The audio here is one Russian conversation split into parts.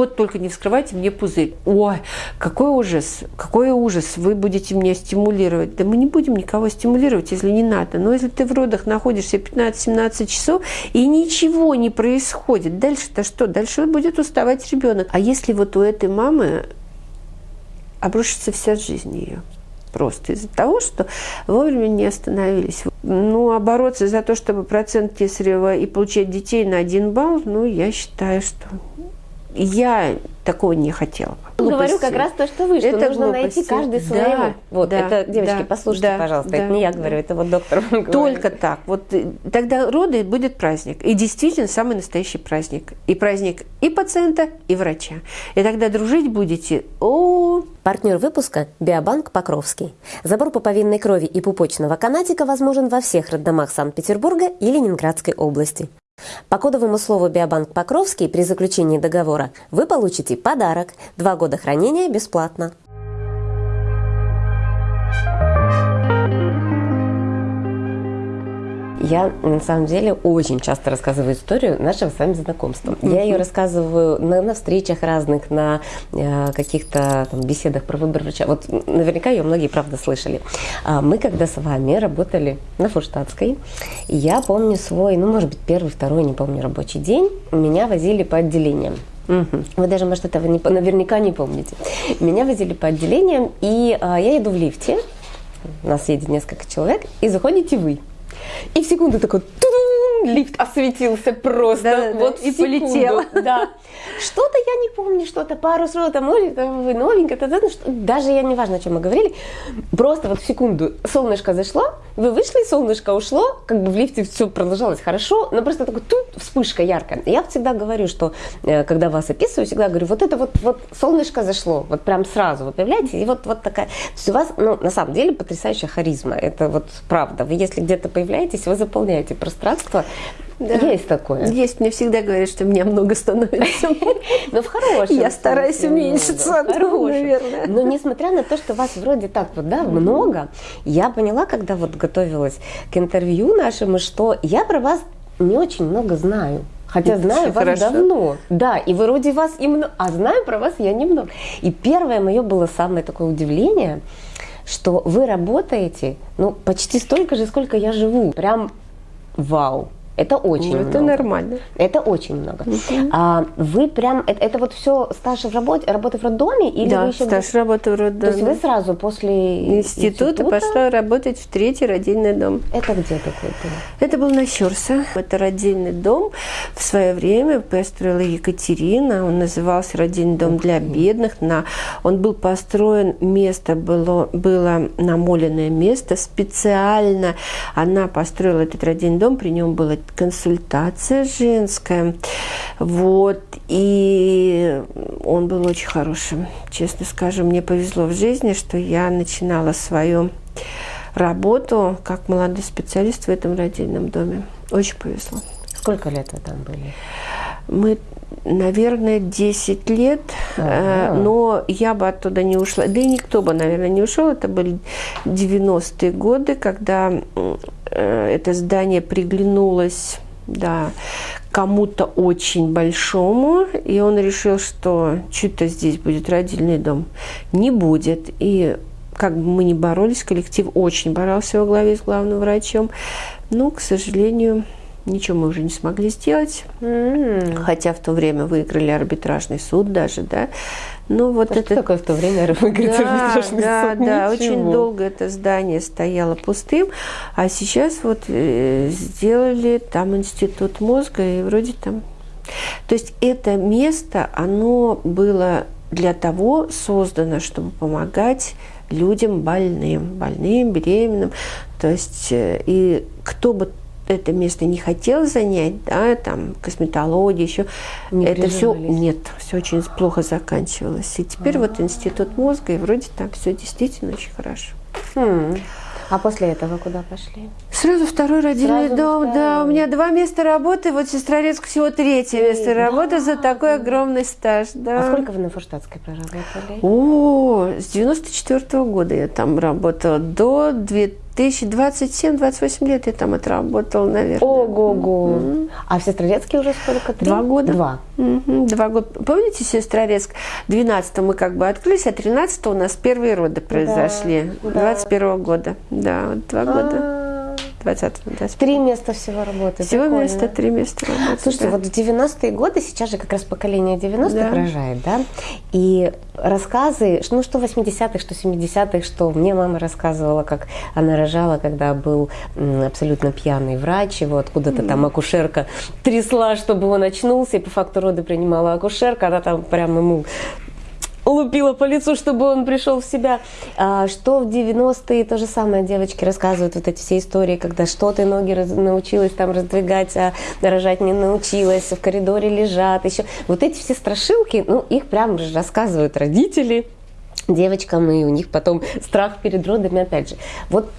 Вот только не вскрывайте мне пузырь. Ой, какой ужас, какой ужас, вы будете меня стимулировать. Да мы не будем никого стимулировать, если не надо. Но если ты в родах находишься 15-17 часов и ничего не происходит, дальше-то что? Дальше будет уставать ребенок. А если вот у этой мамы обрушится вся жизнь ее? Просто из-за того, что вовремя не остановились. Ну, а бороться за то, чтобы процент Кесарева и получать детей на один балл, ну, я считаю, что я такого не хотела. Глупости. Говорю как раз то, что вы, что это нужно глупости. найти каждый своего. Да, вот, да, это, девочки, да, послушайте, да, пожалуйста, да, это не я говорю, да. это вот доктор вам Только говорит. так. Вот э, тогда роды будет праздник. И действительно самый настоящий праздник. И праздник и пациента, и врача. И тогда дружить будете о Партнер выпуска – Биобанк Покровский. Забор пуповинной крови и пупочного канатика возможен во всех роддомах Санкт-Петербурга и Ленинградской области. По кодовому слову «Биобанк Покровский» при заключении договора вы получите подарок – два года хранения бесплатно. Я на самом деле очень часто рассказываю историю нашего с вами знакомства. Mm-hmm. Я ее рассказываю на, на встречах разных, на э, каких-то там, беседах про выбор врача. Вот наверняка ее многие, правда, слышали. А, мы когда с вами работали на Фурштадтской, я помню свой, ну, может быть, первый, второй, не помню, рабочий день, меня возили по отделениям. Угу. Вы даже, может, этого не, наверняка не помните. Меня возили по отделениям, и а, я иду в лифте, нас едет несколько человек, и заходите вы. И в секунду такой лифт осветился просто. Да, вот да, и секунду. полетел. Да. Что-то я не помню, что-то пару слов, там, там, вы новенькая, то, то, что, даже я не важно, о чем мы говорили, просто вот в секунду солнышко зашло, вы вышли, солнышко ушло, как бы в лифте все продолжалось хорошо, но просто такой тут вспышка яркая. Я всегда говорю, что э, когда вас описываю, всегда говорю, вот это вот, вот солнышко зашло, вот прям сразу вы появляетесь, и вот, вот такая, то есть у вас, ну, на самом деле, потрясающая харизма, это вот правда. Вы если где-то появляетесь, вы заполняете пространство, да. Есть такое. Есть. Мне всегда говорят, что меня много становится. Но в хорошем. Я стараюсь уменьшиться, наверное. Но несмотря на то, что вас вроде так вот, да, много, я поняла, когда вот готовилась к интервью нашему, что я про вас не очень много знаю. Хотя знаю вас хорошо. давно. Да, и вроде вас и много, а знаю про вас я немного. И первое мое было самое такое удивление, что вы работаете, ну, почти столько же, сколько я живу. Прям вау. Это очень ну, много. Это нормально. Это очень много. А, вы прям, это, это вот все стаж в работе, работы в роддоме? Или да, вы еще стаж работы в роддоме. То есть вы сразу после института, института пошла работать в третий родильный дом. Это где такой был? Это был на Щурса. Это родильный дом. В свое время построила Екатерина. Он назывался родильный дом для бедных. На, он был построен, место было, было намоленное место. Специально она построила этот родильный дом. При нем было консультация женская. Вот. И он был очень хорошим. Честно скажу, мне повезло в жизни, что я начинала свою работу как молодой специалист в этом родильном доме. Очень повезло. Сколько лет вы там были? Мы, наверное, 10 лет, ага. но я бы оттуда не ушла. Да и никто бы, наверное, не ушел. Это были 90-е годы, когда Э, это здание приглянулось да, кому-то очень большому, и он решил, что что-то здесь будет родильный дом. Не будет. И как бы мы ни боролись, коллектив очень боролся во главе с главным врачом, но, к сожалению, ничего мы уже не смогли сделать. Mm-hmm. Хотя в то время выиграли арбитражный суд даже, да. Ну, вот а это... Что такое в то время выиграть да, арбитражный да, суд? Да, Ничего. очень долго это здание стояло пустым, а сейчас вот э, сделали там институт мозга, и вроде там... То есть это место, оно было для того создано, чтобы помогать людям больным, больным, беременным. То есть э, и кто бы это место не хотел занять, да, там косметология, еще не это все нет, все очень плохо заканчивалось. И теперь А-а-а. вот институт мозга, и вроде там все действительно очень хорошо. Хм. А после этого куда пошли? Сразу второй родильный Сразу дом. Второй. Да, у меня два места работы, вот Сестрорецк всего третье место работы за такой огромный стаж. Да. А сколько вы на Фурштадтской проработали? О, с 94 -го года я там работала до 2000 2027-28 лет я там отработала, наверное. Ого-го. Mm-hmm. А в Сестрорецке уже сколько? Три? Два года. Два. Mm-hmm. Два года. Помните, Сестрорецк? 12 мы как бы открылись, а 13 у нас первые роды произошли. Да, 21 -го года. Да, вот два года. А-а-а. 20 Три места всего работы. Всего Прикольно. места, три места работы. Слушайте, да. вот в 90-е годы, сейчас же как раз поколение 90-х да. рожает, да? И рассказы, ну что 80-х, что 70-х, что мне мама рассказывала, как она рожала, когда был абсолютно пьяный врач, его откуда-то mm. там акушерка трясла, чтобы он очнулся, и по факту роды принимала акушерка, она там прям ему лупила по лицу, чтобы он пришел в себя. А, что в 90-е то же самое девочки рассказывают вот эти все истории, когда что ты ноги раз, научилась там раздвигать, а рожать не научилась, в коридоре лежат, еще. Вот эти все страшилки, ну, их прям рассказывают родители девочкам, и у них потом страх перед родами, опять же. Вот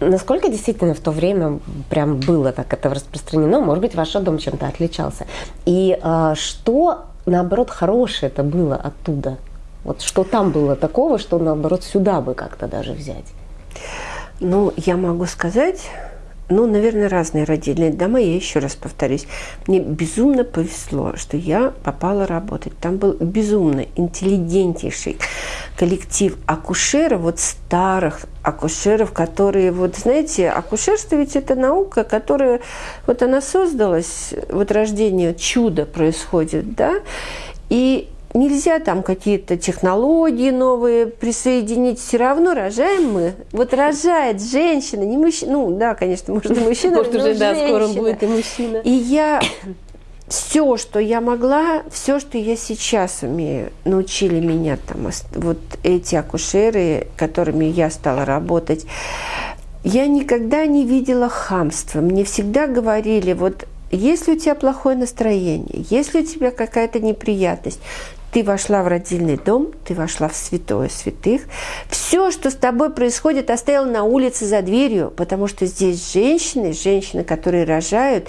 Насколько действительно в то время прям было так это распространено? Может быть, ваш дом чем-то отличался? И э, что, наоборот, хорошее это было оттуда? Вот что там было такого, что наоборот сюда бы как-то даже взять? Ну, я могу сказать, ну, наверное, разные родильные дома. Я еще раз повторюсь. Мне безумно повезло, что я попала работать. Там был безумно интеллигентнейший коллектив акушеров, вот старых акушеров, которые, вот знаете, акушерство ведь это наука, которая, вот она создалась, вот рождение, чудо происходит, да, и нельзя там какие-то технологии новые присоединить, все равно рожаем мы. Вот рожает женщина, не мужчина, ну да, конечно, может и мужчина, Может уже, да, скоро будет и мужчина. И я все, что я могла, все, что я сейчас умею, научили меня там вот эти акушеры, которыми я стала работать. Я никогда не видела хамства. Мне всегда говорили, вот если у тебя плохое настроение, если у тебя какая-то неприятность, ты вошла в родильный дом, ты вошла в святое святых. Все, что с тобой происходит, оставила на улице за дверью, потому что здесь женщины, женщины, которые рожают,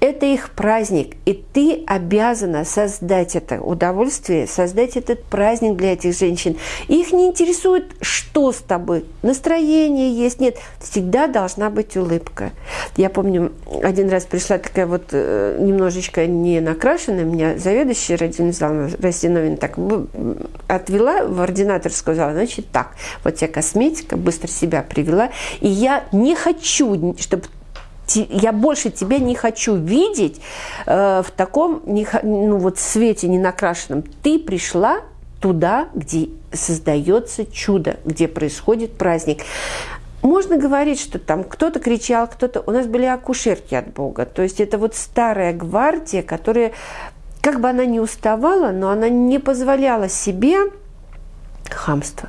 это их праздник. И ты обязана создать это удовольствие, создать этот праздник для этих женщин. их не интересует, что с тобой, настроение есть, нет. Всегда должна быть улыбка. Я помню, один раз пришла такая вот э, немножечко не накрашенная, меня заведующая родильный зал России Новин так отвела в ординаторскую зал, значит так, вот тебе косметика, быстро себя привела, и я не хочу, чтобы я больше тебя не хочу видеть э, в таком ну, вот свете ненакрашенном. Ты пришла туда, где создается чудо, где происходит праздник. Можно говорить, что там кто-то кричал, кто-то... У нас были акушерки от Бога. То есть это вот старая гвардия, которая как бы она не уставала, но она не позволяла себе хамства.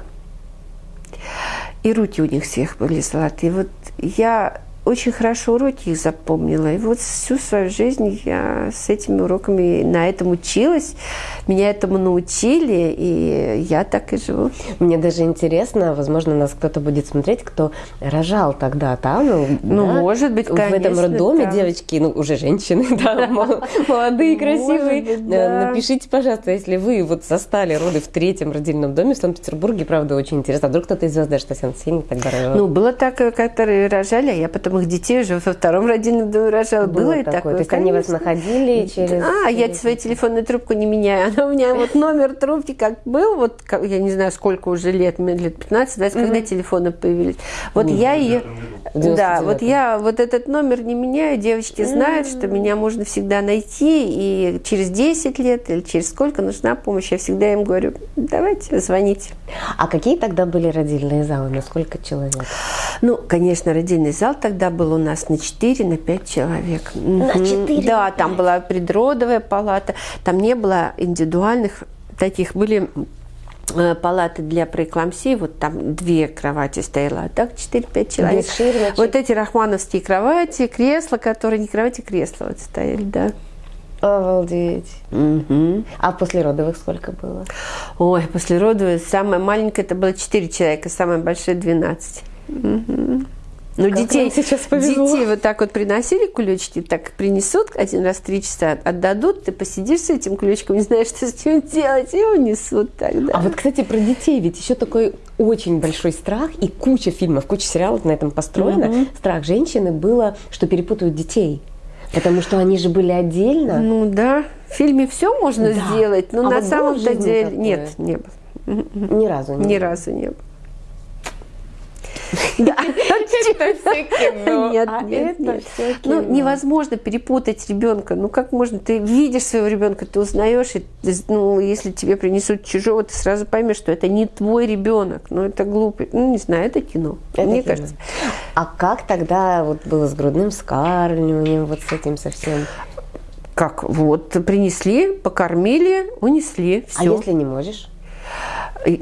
И руки у них всех были золотые. Вот я очень хорошо уроки их запомнила. И вот всю свою жизнь я с этими уроками на этом училась. Меня этому научили, и я так и живу. Мне даже интересно, возможно, нас кто-то будет смотреть, кто рожал тогда там. Ну, ну да, может быть, конечно. В этом роддоме да. девочки, ну, уже женщины, да, молодые, красивые. Напишите, пожалуйста, если вы вот застали роды в третьем родильном доме в Санкт-Петербурге, правда, очень интересно. А вдруг кто-то из звезд даже Татьяна Сенин тогда рожала? Ну, было так, которые рожали, а я потом самых детей уже во втором родильном доме рожала. Было, Было и такое. такое. То есть они вас находили через... А, я свою телефонную трубку не меняю. Она у меня вот номер трубки как был, вот я не знаю, сколько уже лет, лет 15-20, когда телефоны появились. Вот я ее... Да, вот я вот этот номер не меняю. Девочки знают, что меня можно всегда найти. И через 10 лет или через сколько нужна помощь, я всегда им говорю, давайте, звоните. А какие тогда были родильные залы? На сколько человек? Ну, конечно, родильный зал тогда был у нас на 4, на 5 человек. На 4? Да, там была предродовая палата, там не было индивидуальных таких, были палаты для преэклампсии, вот там две кровати стояло, а так 4-5 человек. Вот эти рахмановские кровати, кресла, которые не кровати, кресла вот стояли, да. Обалдеть. Угу. А после родовых сколько было? Ой, после родовых самая маленькая это было 4 человека, самая большая 12. Угу. Но как детей, сейчас повезло. детей вот так вот приносили кулечки, так принесут один раз в три часа, отдадут, ты посидишь с этим ключиком, не знаешь, что с ним делать, и унесут тогда. А вот, кстати, про детей ведь еще такой очень большой страх, и куча фильмов, куча сериалов на этом построена. Mm-hmm. Страх женщины было, что перепутают детей. Потому что они же были отдельно. Ну да, в фильме все можно да. сделать, но а на вот самом-то деле нет, не было. Ни разу не Ни было. разу не было. Да. Это все кино. Нет, а нет, нет. Ну, невозможно перепутать ребенка. Ну, как можно? Ты видишь своего ребенка, ты узнаешь, и, ну, если тебе принесут чужого, ты сразу поймешь, что это не твой ребенок. Ну, это глупо. Ну, не знаю, это кино. Это мне кино. кажется. А как тогда вот было с грудным скармливанием, вот с этим совсем? Как? Вот, принесли, покормили, унесли. Все. А если не можешь?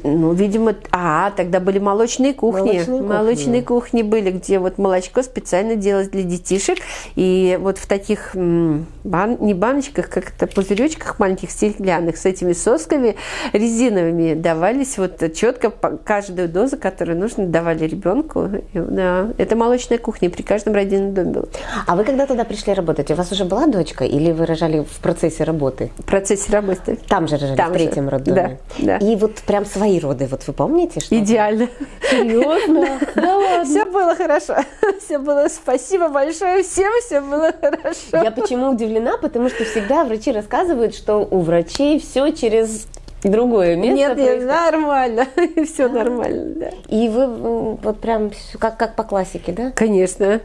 Ну, видимо, а, тогда были молочные кухни. Молочные, молочные кухни. кухни были, где вот молочко специально делалось для детишек. И вот в таких бан, не баночках, как это пузыречках маленьких стеклянных с этими сосками резиновыми давались вот четко каждую дозу, которую нужно, давали ребенку. Да. Это молочная кухня при каждом родильном доме было. А вы когда туда пришли работать, у вас уже была дочка или вы рожали в процессе работы? В процессе работы. Там же рожали, Там в третьем же. роддоме? Да, да. И вот прям свои роды, вот вы помните? Что Идеально. Серьезно? Да ладно. Все было хорошо. Все было, спасибо большое всем, все было хорошо. Я почему удивлена, потому что всегда врачи рассказывают, что у врачей все через другое место. Нет, нет, нормально, все нормально, да. И вы вот прям как, как по классике, да? Конечно.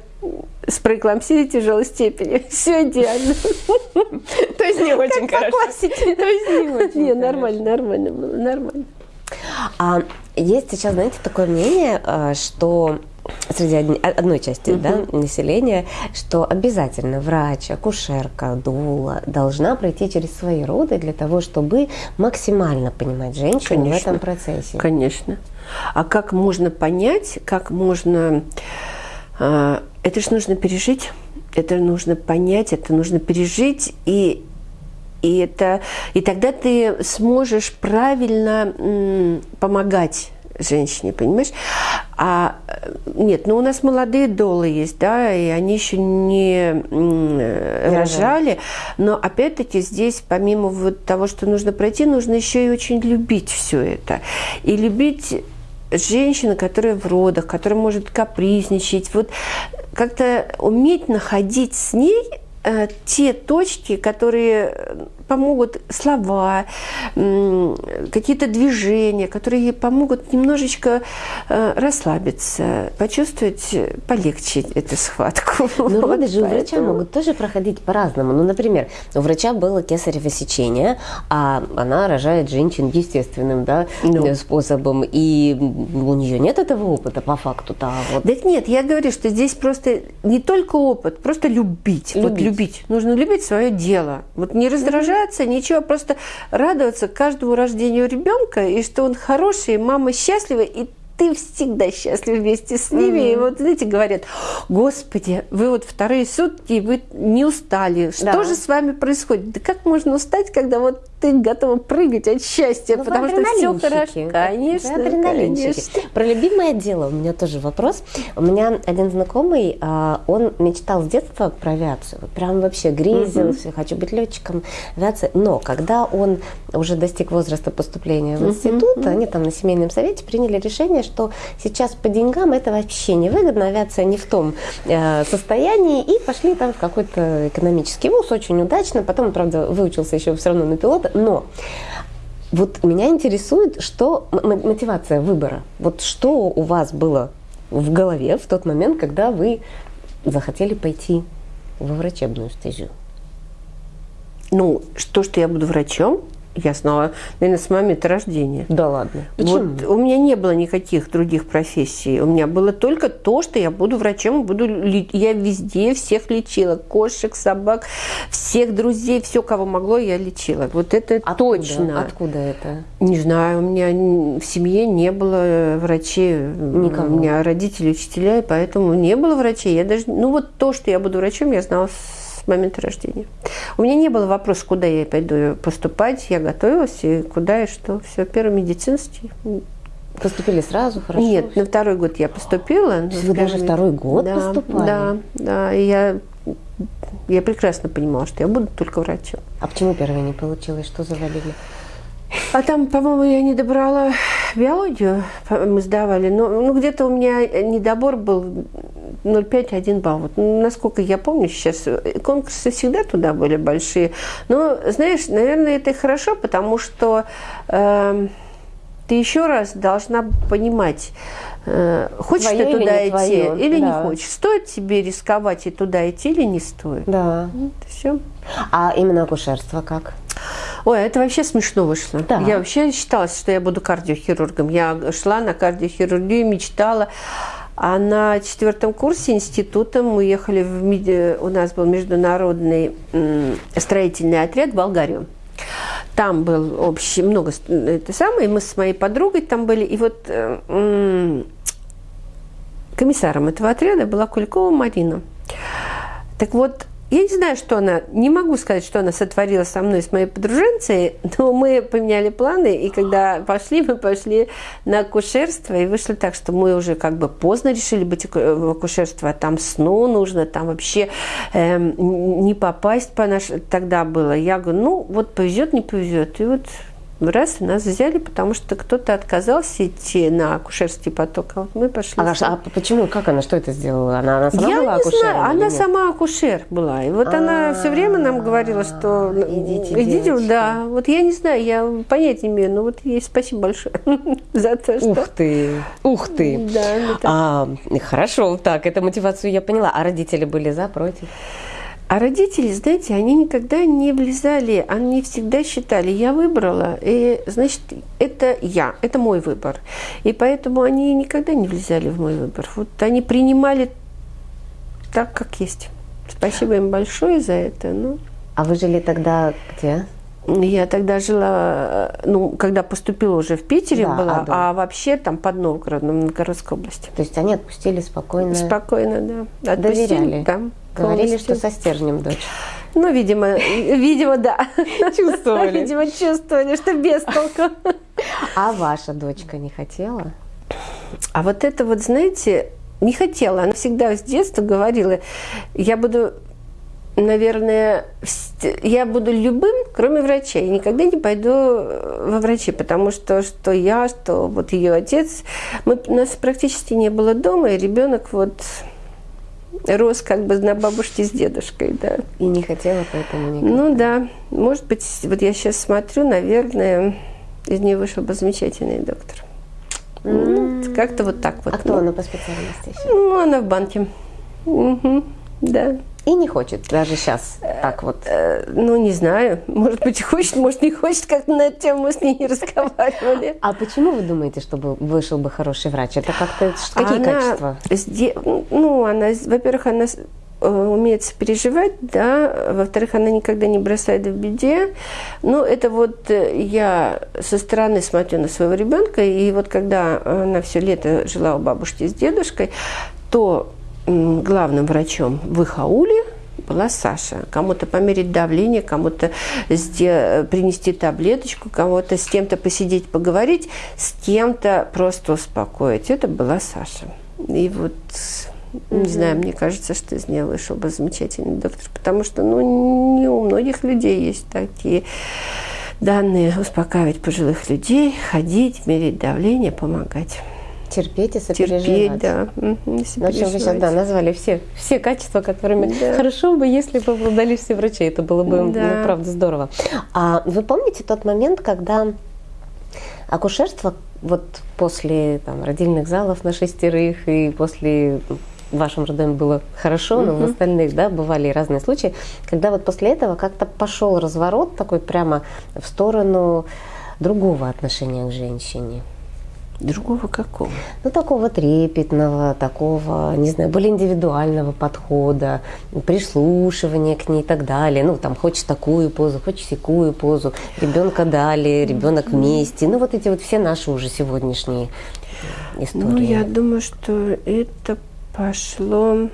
С преэклампсией тяжелой степени. Все идеально. То есть не очень хорошо. То есть не очень. Не, нормально, нормально было, нормально. А есть сейчас, знаете, такое мнение, э, что среди одной части угу. да, населения, что обязательно врач, акушерка, дула должна пройти через свои роды для того, чтобы максимально понимать женщину Конечно. в этом процессе. Конечно. А как можно понять, как можно... А, это же нужно пережить, это нужно понять, это нужно пережить и и, это, и тогда ты сможешь правильно м, помогать женщине, понимаешь? А нет, ну у нас молодые долы есть, да, и они еще не, не рожали, но опять-таки здесь помимо вот того, что нужно пройти, нужно еще и очень любить все это. И любить женщину, которая в родах, которая может капризничать, вот как-то уметь находить с ней э, те точки, которые помогут слова, какие-то движения, которые помогут немножечко э, расслабиться, почувствовать полегче эту схватку. Но вот роды же у врача могут тоже проходить по-разному. Ну, например, у врача было кесарево сечение, а она рожает женщин естественным да, ну. способом, и у нее нет этого опыта по факту. Да, вот. Так нет, я говорю, что здесь просто не только опыт, просто любить. Любить. Вот любить. Нужно любить свое дело. Вот не раздражать бояться ничего, просто радоваться каждому рождению ребенка, и что он хороший, и мама счастлива, и ты всегда счастлив вместе с ними. Mm-hmm. И вот, знаете, говорят, Господи, вы вот вторые сутки, вы не устали. Что да. же с вами происходит? Да как можно устать, когда вот ты готова прыгать от счастья, ну, потому что все хорошо. Конечно, конечно. Про любимое дело у меня тоже вопрос. У меня один знакомый, а, он мечтал с детства про авиацию. Прям вообще грезился, угу. хочу быть летчиком авиации. Но когда он уже достиг возраста поступления в институт, угу. они там на семейном совете приняли решение, что сейчас по деньгам это вообще невыгодно, авиация не в том э, состоянии, и пошли там в какой-то экономический вуз очень удачно. Потом, правда, выучился еще все равно на пилота, но вот меня интересует, что мотивация выбора. Вот что у вас было в голове в тот момент, когда вы захотели пойти во врачебную стезю? Ну, то, что я буду врачом, я знала, наверное, с момента рождения. Да ладно. Почему? Вот у меня не было никаких других профессий. У меня было только то, что я буду врачом, буду я везде всех лечила, кошек, собак, всех друзей, все, кого могло, я лечила. Вот это Откуда? точно. Откуда это? Не знаю, у меня в семье не было врачей. Никого. У меня родители учителя, и поэтому не было врачей. Я даже, ну вот то, что я буду врачом, я знала с момента рождения. У меня не было вопроса, куда я пойду поступать. Я готовилась, и куда и что. Все, первый медицинский. Поступили сразу, хорошо? Нет, на второй год я поступила. Вы даже второй год да, поступали? Да, да. И я, я прекрасно понимала, что я буду только врачом. А почему первое не получилось? Что завалили? А там, по-моему, я не добрала биологию, мы сдавали. Но ну, где-то у меня недобор был 0,5-1 балл. Вот, насколько я помню сейчас, конкурсы всегда туда были большие. Но, знаешь, наверное, это и хорошо, потому что э, ты еще раз должна понимать, хочешь твое ты туда или идти твое. или да. не хочешь. Стоит тебе рисковать и туда идти или не стоит. Да. Вот, все. А именно акушерство как? Ой, это вообще смешно вышло. Да. Я вообще считала, что я буду кардиохирургом. Я шла на кардиохирургию, мечтала. А на четвертом курсе института мы ехали в у нас был международный строительный отряд в Болгарию. Там был общий, много, это самое, мы с моей подругой там были, и вот э, комиссаром этого отряда была Куликова Марина. Так вот, я не знаю, что она, не могу сказать, что она сотворила со мной, с моей подруженцей, но мы поменяли планы, и когда пошли, мы пошли на акушерство, и вышло так, что мы уже как бы поздно решили быть в акушерство, а там сно нужно, там вообще э, не попасть по наш... Тогда было. Я говорю, ну вот повезет, не повезет. И вот раз нас взяли, потому что кто-то отказался идти на акушерский поток, а вот мы пошли. А, а почему? Как она? Что это сделала? Она, она сама Я была не знаю, она нет? сама акушер была. И вот А-а-а. она все время нам говорила, что идите, идите да. Вот я не знаю, я понять не имею, но вот ей спасибо большое за то, что... Ух ты, ух ты. Да, а, хорошо, так, эту мотивацию я поняла. А родители были за, против? А родители, знаете, они никогда не влезали, они всегда считали, я выбрала, и значит, это я, это мой выбор. И поэтому они никогда не влезали в мой выбор. Вот они принимали так, как есть. Спасибо им большое за это. Ну. А вы жили тогда где? Я тогда жила, ну, когда поступила уже в Питере да, была, а, а вообще там под Новгородом, Новгородской области. То есть они отпустили спокойно? Спокойно, да. Отпустили, Доверяли? Там. Говорили, что со стержнем дочь. Ну, видимо, видимо, да. Чувствовали. Видимо, чувствовали, что без толку. А ваша дочка не хотела? А вот это вот, знаете, не хотела. Она всегда с детства говорила, я буду наверное, я буду любым, кроме врачей. Я никогда не пойду э, во врачи, потому что что я, что вот ее отец, мы, нас практически не было дома, и ребенок вот рос как бы на бабушке с дедушкой, да. И не хотела поэтому никогда. Ну да, может быть, вот я сейчас смотрю, наверное, из нее вышел бы замечательный доктор. Mm. Ну, как-то вот так вот. А кто ну. она по специальности сейчас? Ну, она в банке. Угу, да. И не хочет даже сейчас так вот. Э, ну, не знаю. Может быть, хочет, может, не хочет, как на эту тему мы с ней не разговаривали. А почему вы думаете, чтобы вышел бы хороший врач? Это как-то какие она качества? Ну, она, во-первых, она э, умеет переживать, да, во-вторых, она никогда не бросает в беде. Ну, это вот э, я со стороны смотрю на своего ребенка, и вот когда она все лето жила у бабушки с дедушкой, то главным врачом в их ауле была Саша. Кому-то померить давление, кому-то принести таблеточку, кому-то с кем-то посидеть, поговорить, с кем-то просто успокоить. Это была Саша. И вот, не знаю, мне кажется, что из нее вышел бы замечательный доктор, потому что, ну, не у многих людей есть такие данные успокаивать пожилых людей, ходить, мерить давление, помогать. Терпеть и сопереживать. Терпеть, да. Угу, ну, в общем, вы сейчас да, назвали все, все качества, которыми да. хорошо бы, если бы обладали все врачи. Это было бы, ну, да. ну, правда, здорово. А вы помните тот момент, когда акушерство вот после там, родильных залов на шестерых и после в вашем роддоме было хорошо, но в остальных, да, бывали разные случаи, когда вот после этого как-то пошел разворот такой прямо в сторону другого отношения к женщине. Другого какого? Ну, такого трепетного, такого, не знаю, более индивидуального подхода, прислушивания к ней и так далее. Ну, там, хочешь такую позу, хочешь секую позу, ребенка дали, ребенок вместе. Ну, вот эти вот все наши уже сегодняшние истории. Ну, я думаю, что это пошло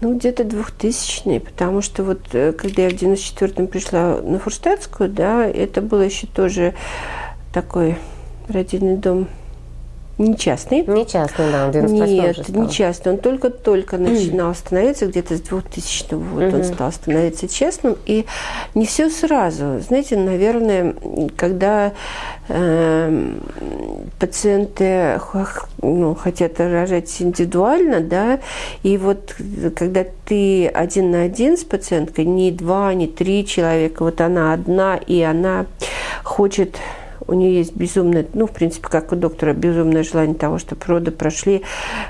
ну, где-то 2000 потому что вот э, когда я в 94-м пришла на Фурштадтскую, да, это было еще тоже такой родильный дом не частный. Не частный, да, в 98 Нет, не частный. Он только-только начинал становиться, где-то с 2000 года угу. он стал становиться частным. И не все сразу. Знаете, наверное, когда э, пациенты ну, хотят рожать индивидуально, да, и вот когда ты один на один с пациенткой, не два, не три человека, вот она одна, и она хочет у нее есть безумное, ну, в принципе, как у доктора, безумное желание того, чтобы роды прошли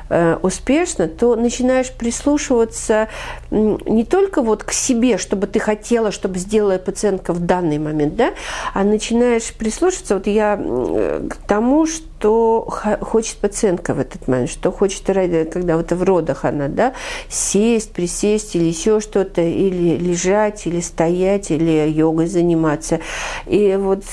э, успешно, то начинаешь прислушиваться не только вот к себе, чтобы ты хотела, чтобы сделала пациентка в данный момент, да, а начинаешь прислушиваться, вот я к тому, что хочет пациентка в этот момент, что хочет, когда вот в родах она, да, сесть, присесть или еще что-то, или лежать, или стоять, или йогой заниматься. И вот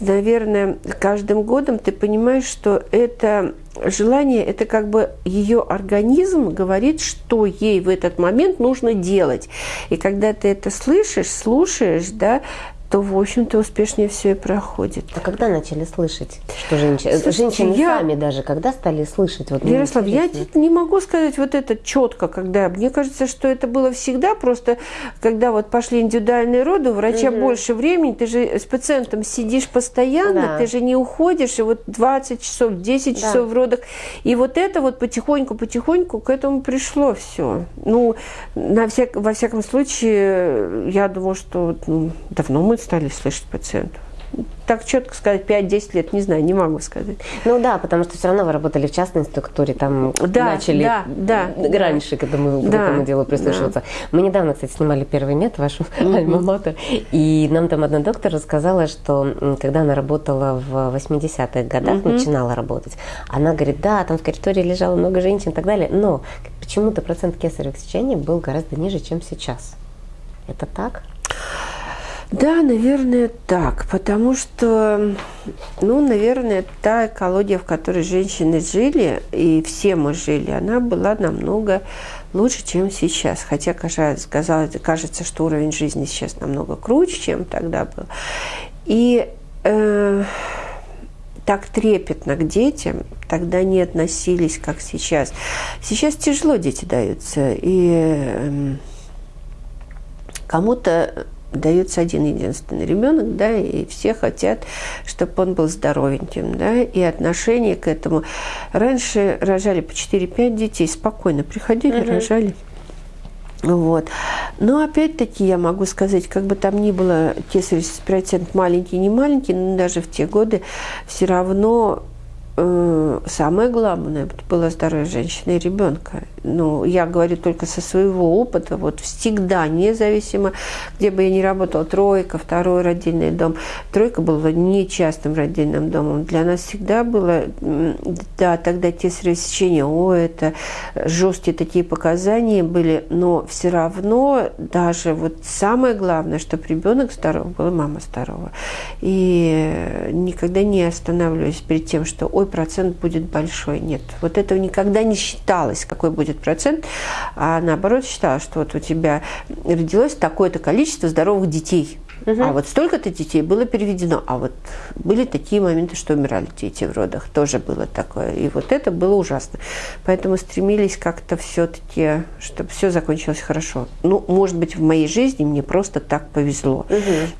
наверное, каждым годом ты понимаешь, что это желание, это как бы ее организм говорит, что ей в этот момент нужно делать. И когда ты это слышишь, слушаешь, да, то, в общем-то, успешнее все и проходит. А когда начали слышать, что женщины, Слушайте, женщины я... сами даже, когда стали слышать? Вот, Ярослав, я не могу сказать вот это четко, когда. Мне кажется, что это было всегда, просто когда вот пошли индивидуальные роды, у врача угу. больше времени, ты же с пациентом сидишь постоянно, да. ты же не уходишь, и вот 20 часов, 10 да. часов в родах. И вот это вот потихоньку-потихоньку к этому пришло все. Ну, на всяк, во всяком случае, я думаю, что ну, давно мы стали слышать пациентов так четко сказать, 5-10 лет, не знаю, не могу сказать. Ну да, потому что все равно вы работали в частной структуре, там да, начали да, да, раньше к этому, да, к этому делу прислушиваться. Да. Мы недавно, кстати, снимали первый мед, вашу mm-hmm. альма-матер, и нам там одна доктор рассказала, что когда она работала в 80-х годах, mm-hmm. начинала работать, она говорит, да, там в коридоре лежало много женщин и так далее, но почему-то процент кесаревых сечений был гораздо ниже, чем сейчас. Это так? Да, наверное, так, потому что, ну, наверное, та экология, в которой женщины жили, и все мы жили, она была намного лучше, чем сейчас. Хотя казалось, кажется, что уровень жизни сейчас намного круче, чем тогда был. И э, так трепетно к детям тогда не относились, как сейчас. Сейчас тяжело дети даются, и э, кому-то дается один единственный ребенок, да, и все хотят, чтобы он был здоровеньким, да, и отношение к этому. Раньше рожали по 4-5 детей, спокойно приходили, угу. рожали. Вот. Но опять-таки я могу сказать, как бы там ни было кесаревский процент маленький, не маленький, но даже в те годы все равно самое главное было здоровье женщины и ребенка ну, я говорю только со своего опыта, вот всегда, независимо, где бы я ни работала, тройка, второй родильный дом, тройка была не частным родильным домом, для нас всегда было, да, тогда те сечения, о, это жесткие такие показания были, но все равно даже вот самое главное, чтобы ребенок здоров был, мама здорова. И никогда не останавливаюсь перед тем, что, ой, процент будет большой. Нет, вот этого никогда не считалось, какой будет процент, а наоборот считала, что вот у тебя родилось такое-то количество здоровых детей. Угу. А вот столько-то детей было переведено. А вот были такие моменты, что умирали дети в родах. Тоже было такое. И вот это было ужасно. Поэтому стремились как-то все-таки, чтобы все закончилось хорошо. Ну, может быть, в моей жизни мне просто так повезло.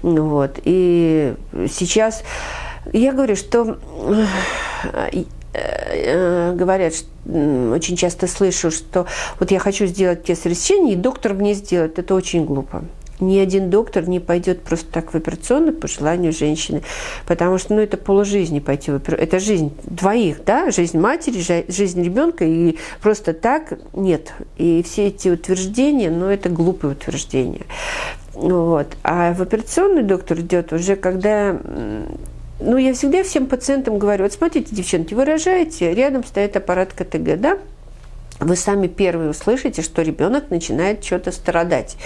Угу. Вот. И сейчас я говорю, что э, Э, говорят, очень часто слышу, что вот я хочу сделать кесарево сечение, и доктор мне сделает. Это очень глупо. Ни один доктор не пойдет просто так в операционную по желанию женщины, потому что ну, это полужизни пойти в операционную. Это жизнь двоих, да, жизнь матери, жизнь ребенка, и просто так нет. И все эти утверждения, ну, это глупые утверждения. Вот. А в операционный доктор идет уже, когда ну, я всегда всем пациентам говорю, вот смотрите, девчонки, вы рожаете, рядом стоит аппарат КТГ, да? Вы сами первые услышите, что ребенок начинает что-то страдать.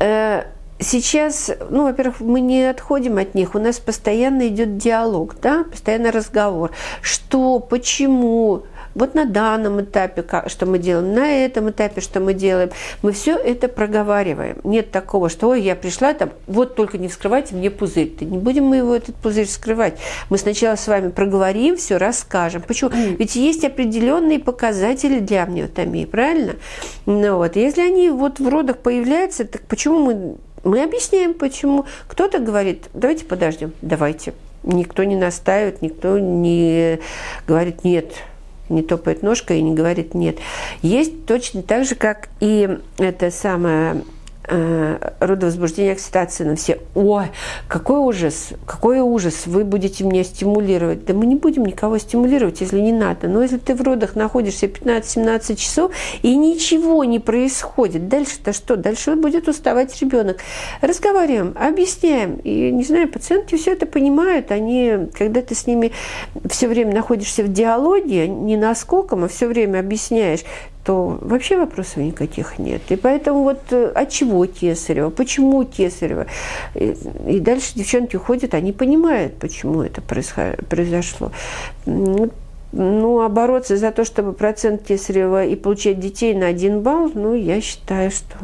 Э, сейчас, ну, во-первых, мы не отходим от них, у нас постоянно идет диалог, да, постоянно разговор. Что, почему, вот на данном этапе, что мы делаем, на этом этапе, что мы делаем. Мы все это проговариваем. Нет такого, что, ой, я пришла, там, вот только не вскрывайте мне пузырь. Да не будем мы его, этот пузырь, вскрывать. Мы сначала с вами проговорим, все расскажем. Почему? Ведь есть определенные показатели для амниотомии, правильно? Ну вот, если они вот в родах появляются, так почему мы мы объясняем, почему. Кто-то говорит, давайте подождем, давайте. Никто не настаивает, никто не говорит нет, не топает ножкой и не говорит нет. Есть точно так же, как и это самое э, родовозбуждение, окситоцина. Все, ой, какой ужас, какой ужас, вы будете меня стимулировать. Да мы не будем никого стимулировать, если не надо. Но если ты в родах находишься 15-17 часов и ничего не происходит, дальше-то что? Дальше будет уставать ребенок. Разговариваем, объясняем. И, не знаю, пациентки все это понимают. Они, когда ты с ними все время находишься в диалоге, не наскоком, а все время объясняешь, то вообще вопросов никаких нет. И поэтому вот э, от чего Кесарева, почему Кесарева. И, и дальше девчонки уходят, они понимают, почему это произошло. Ну, а бороться за то, чтобы процент Кесарева и получать детей на один балл, ну, я считаю, что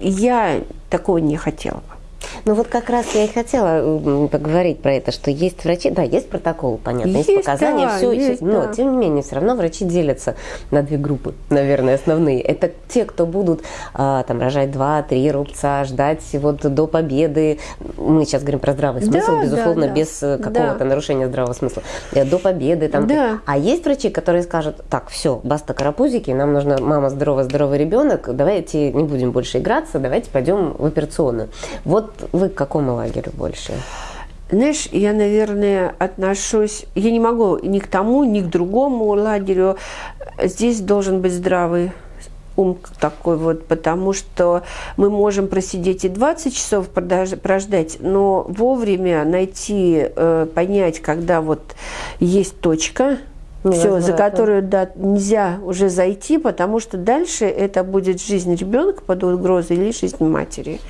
я такого не хотела бы. Ну вот как раз я и хотела поговорить про это, что есть врачи, да, есть протокол, понятно, есть, есть показания, да, все, есть, но да. тем не менее все равно врачи делятся на две группы, наверное, основные. Это те, кто будут а, там рожать два-три рубца, ждать вот до победы. Мы сейчас говорим про здравый смысл, да, безусловно, да, без э, какого-то да. нарушения здравого смысла. Э, до победы там. Да. А есть врачи, которые скажут, так, все, баста карапузики, нам нужна мама здоровый, здоровый ребенок, давайте не будем больше играться, давайте пойдем в операционную. Вот вы к какому лагерю больше? Знаешь, я, наверное, отношусь... Я не могу ни к тому, ни к другому лагерю. Здесь должен быть здравый ум такой вот, потому что мы можем просидеть и 20 часов прождать, но вовремя найти, э, понять, когда вот есть точка, все, за которую да, нельзя уже зайти, потому что дальше это будет жизнь ребенка под угрозой или жизнь матери.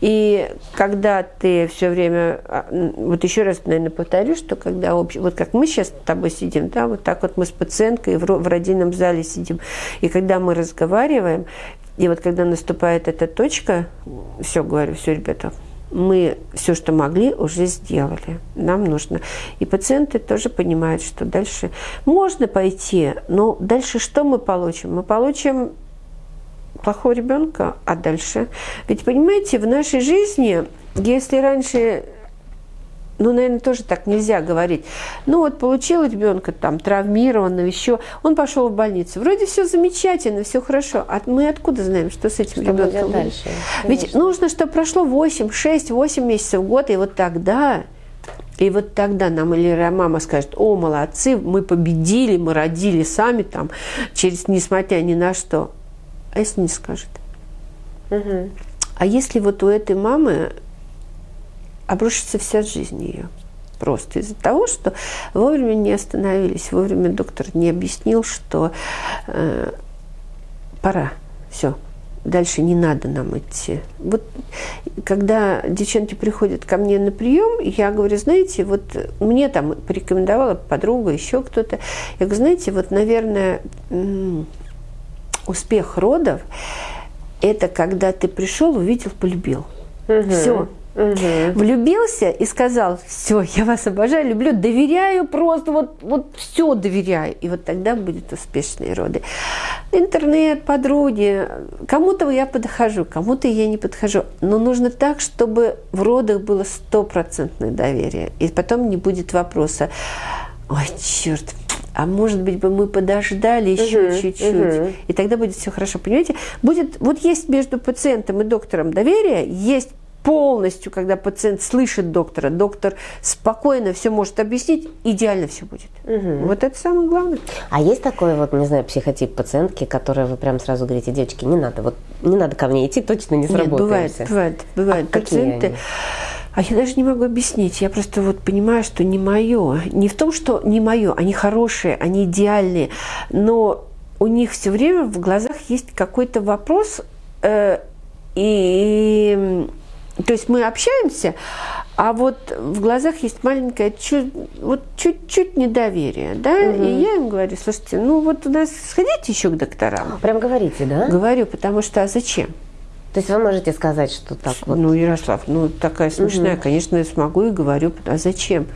И когда ты все время, а, вот еще раз, наверное, повторю, что когда, общ... вот как мы сейчас с тобой сидим, да, вот так вот мы с пациенткой в, в родильном зале сидим, и когда мы разговариваем, и вот когда наступает эта точка, все, говорю, все, ребята, мы все, что могли, уже сделали. Нам нужно. И пациенты тоже понимают, что дальше можно пойти, но дальше что мы получим? Мы получим плохого ребенка, а дальше? Ведь понимаете, в нашей жизни, если раньше ну, наверное, тоже так нельзя говорить. Ну, вот получил ребенка там травмированного, еще, он пошел в больницу. Вроде все замечательно, все хорошо. А мы откуда знаем, что с этим что ребенком дальше? Ведь нужно, чтобы прошло 8, 6, 8 месяцев, год, и вот тогда и вот тогда нам или мама скажет, о, молодцы, мы победили, мы родили сами там, через несмотря ни на что. А если не скажет? Угу. А если вот у этой мамы обрушится вся жизнь ее. Просто из-за того, что вовремя не остановились, вовремя доктор не объяснил, что э, пора, все, дальше не надо нам идти. Вот когда девчонки приходят ко мне на прием, я говорю, знаете, вот мне там порекомендовала подруга, еще кто-то. Я говорю, знаете, вот, наверное, успех родов – это когда ты пришел, увидел, полюбил. Угу. Все, Угу. Влюбился и сказал, все, я вас обожаю, люблю, доверяю просто, вот, вот все доверяю. И вот тогда будут успешные роды. Интернет, подруги, кому-то я подхожу, кому-то я не подхожу. Но нужно так, чтобы в родах было стопроцентное доверие. И потом не будет вопроса, ой, черт, а может быть бы мы подождали еще чуть-чуть, угу. и тогда будет все хорошо. Понимаете, будет вот есть между пациентом и доктором доверие, есть полностью, когда пациент слышит доктора, доктор спокойно все может объяснить, идеально все будет. Угу. Вот это самое главное. А есть такой вот, не знаю, психотип пациентки, которая вы прям сразу говорите, девочки, не надо, вот не надо ко мне идти, точно не сработает. бывает, бывает, бывает. А пациенты. Они? А я даже не могу объяснить. Я просто вот понимаю, что не мое. Не в том, что не мое. Они хорошие, они идеальные. Но у них все время в глазах есть какой-то вопрос, э, и То есть мы общаемся, а вот в глазах есть маленькое чуть, вот чуть-чуть недоверие, да, угу. и я им говорю, слушайте, ну вот у нас сходите еще к докторам. Прям говорите, да? Говорю, потому что а зачем? То есть вы можете сказать, что так вот? Ну, Ярослав, ну такая смешная, угу. конечно, я смогу и говорю, а зачем?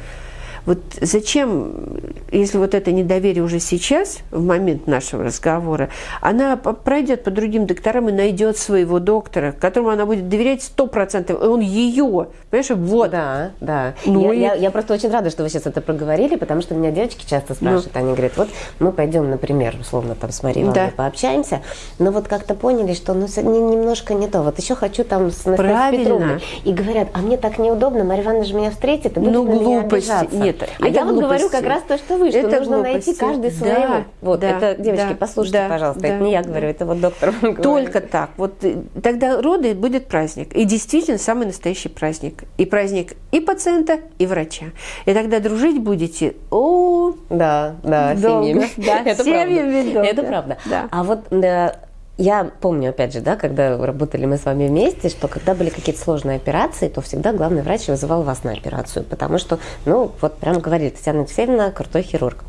Вот зачем, если вот это недоверие уже сейчас, в момент нашего разговора, она пройдет по другим докторам и найдет своего доктора, которому она будет доверять сто процентов, и он ее, понимаешь, вот. Да, да. Ну, я, и... я, я просто очень рада, что вы сейчас это проговорили, потому что меня девочки часто ну. спрашивают, ну. они говорят, вот мы пойдем, например, условно там с Марией да. пообщаемся, но вот как-то поняли, что ну, немножко не то, вот еще хочу там с Настасьей Петровной. И говорят, а мне так неудобно, Мария Ивановна же меня встретит и будет ну, на меня обижаться. Нет, это. А это я вот говорю как раз то, что вы, что это нужно глупости. найти каждый своего. Да, вот, да, это, девочки, да, послушайте, да, пожалуйста, да, это не я говорю, это вот доктор Только так. Вот э, тогда роды будет праздник. И действительно самый настоящий праздник. И праздник и пациента, и врача. И тогда дружить будете, о, да, да, долго. семьями. Да, это семьями правда. Это правда. Да. А вот да, я помню, опять же, да, когда работали мы с вами вместе, что когда были какие-то сложные операции, то всегда главный врач вызывал вас на операцию, потому что, ну, вот прям говорили, Татьяна Алексеевна крутой хирург,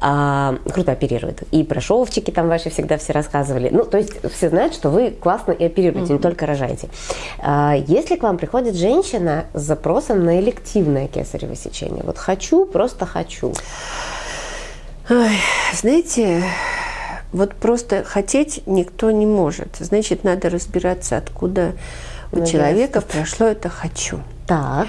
а, круто оперирует. И про шовчики там ваши всегда все рассказывали. Ну, то есть все знают, что вы классно и оперируете, mm-hmm. не только рожаете. А, если к вам приходит женщина с запросом на элективное кесарево сечение, вот хочу, просто хочу. Ой, знаете, вот просто хотеть никто не может. Значит, надо разбираться, откуда у ну, человека ясно. прошло это «хочу». Так.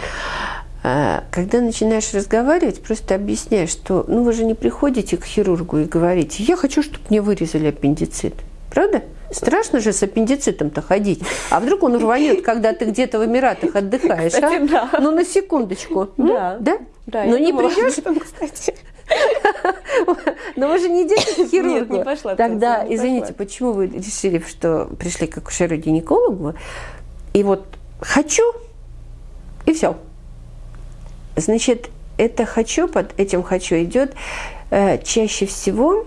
А, когда начинаешь разговаривать, просто объясняешь, что ну вы же не приходите к хирургу и говорите, я хочу, чтобы мне вырезали аппендицит. Правда? Страшно же с аппендицитом-то ходить. А вдруг он рванет, когда ты где-то в Эмиратах отдыхаешь, а? кстати, а? Да. Ну, на секундочку. Да. Да? Да, Но не придешь? Но вы же не идете к хирургу. Нет, не пошла. Тогда, извините, почему вы решили, что пришли к акушеру-гинекологу, и вот хочу, и все. Значит, это хочу, под этим хочу идет э, чаще всего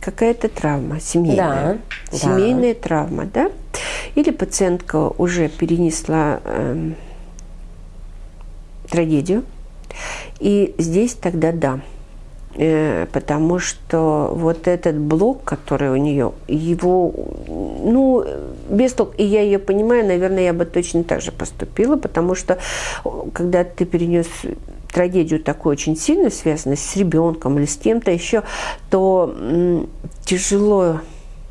какая-то травма семейная. Да, семейная да. травма, да? Или пациентка уже перенесла э, трагедию. И здесь тогда да. Э, потому что вот этот блок, который у нее, его, ну, без толк, и я ее понимаю, наверное, я бы точно так же поступила, потому что когда ты перенес трагедию такую очень сильно связанную с ребенком или с кем-то еще, то тяжело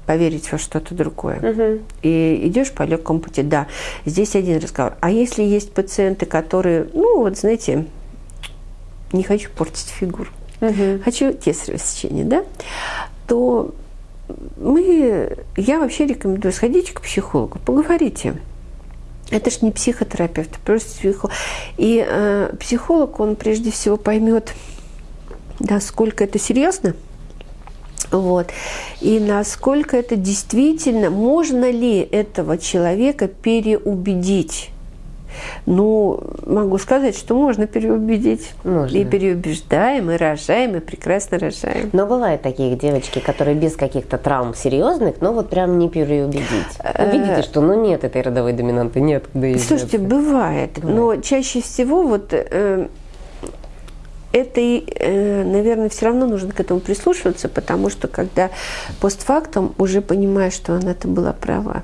поверить во что-то другое. Угу. И идешь по легкому пути. Да, здесь один разговор. А если есть пациенты, которые, ну, вот знаете, не хочу портить фигуру, угу. хочу кесарево сечение, да, то мы, я вообще рекомендую сходить к психологу, поговорите. Это же не психотерапевт, просто психолог. И э, психолог, он прежде всего поймет, насколько это серьезно, вот. И насколько это действительно, можно ли этого человека переубедить ну, могу сказать, что можно переубедить. Можно. И переубеждаем, и рожаем, и прекрасно рожаем. Но бывают такие девочки, которые без каких-то травм серьезных, но вот прям не переубедить. Увидите, что ну нет этой родовой доминанты, нет. Слушайте, бывает. Но чаще всего вот... Э, это, э, наверное, все равно нужно к этому прислушиваться, потому что когда постфактум уже понимаешь, что она-то была права.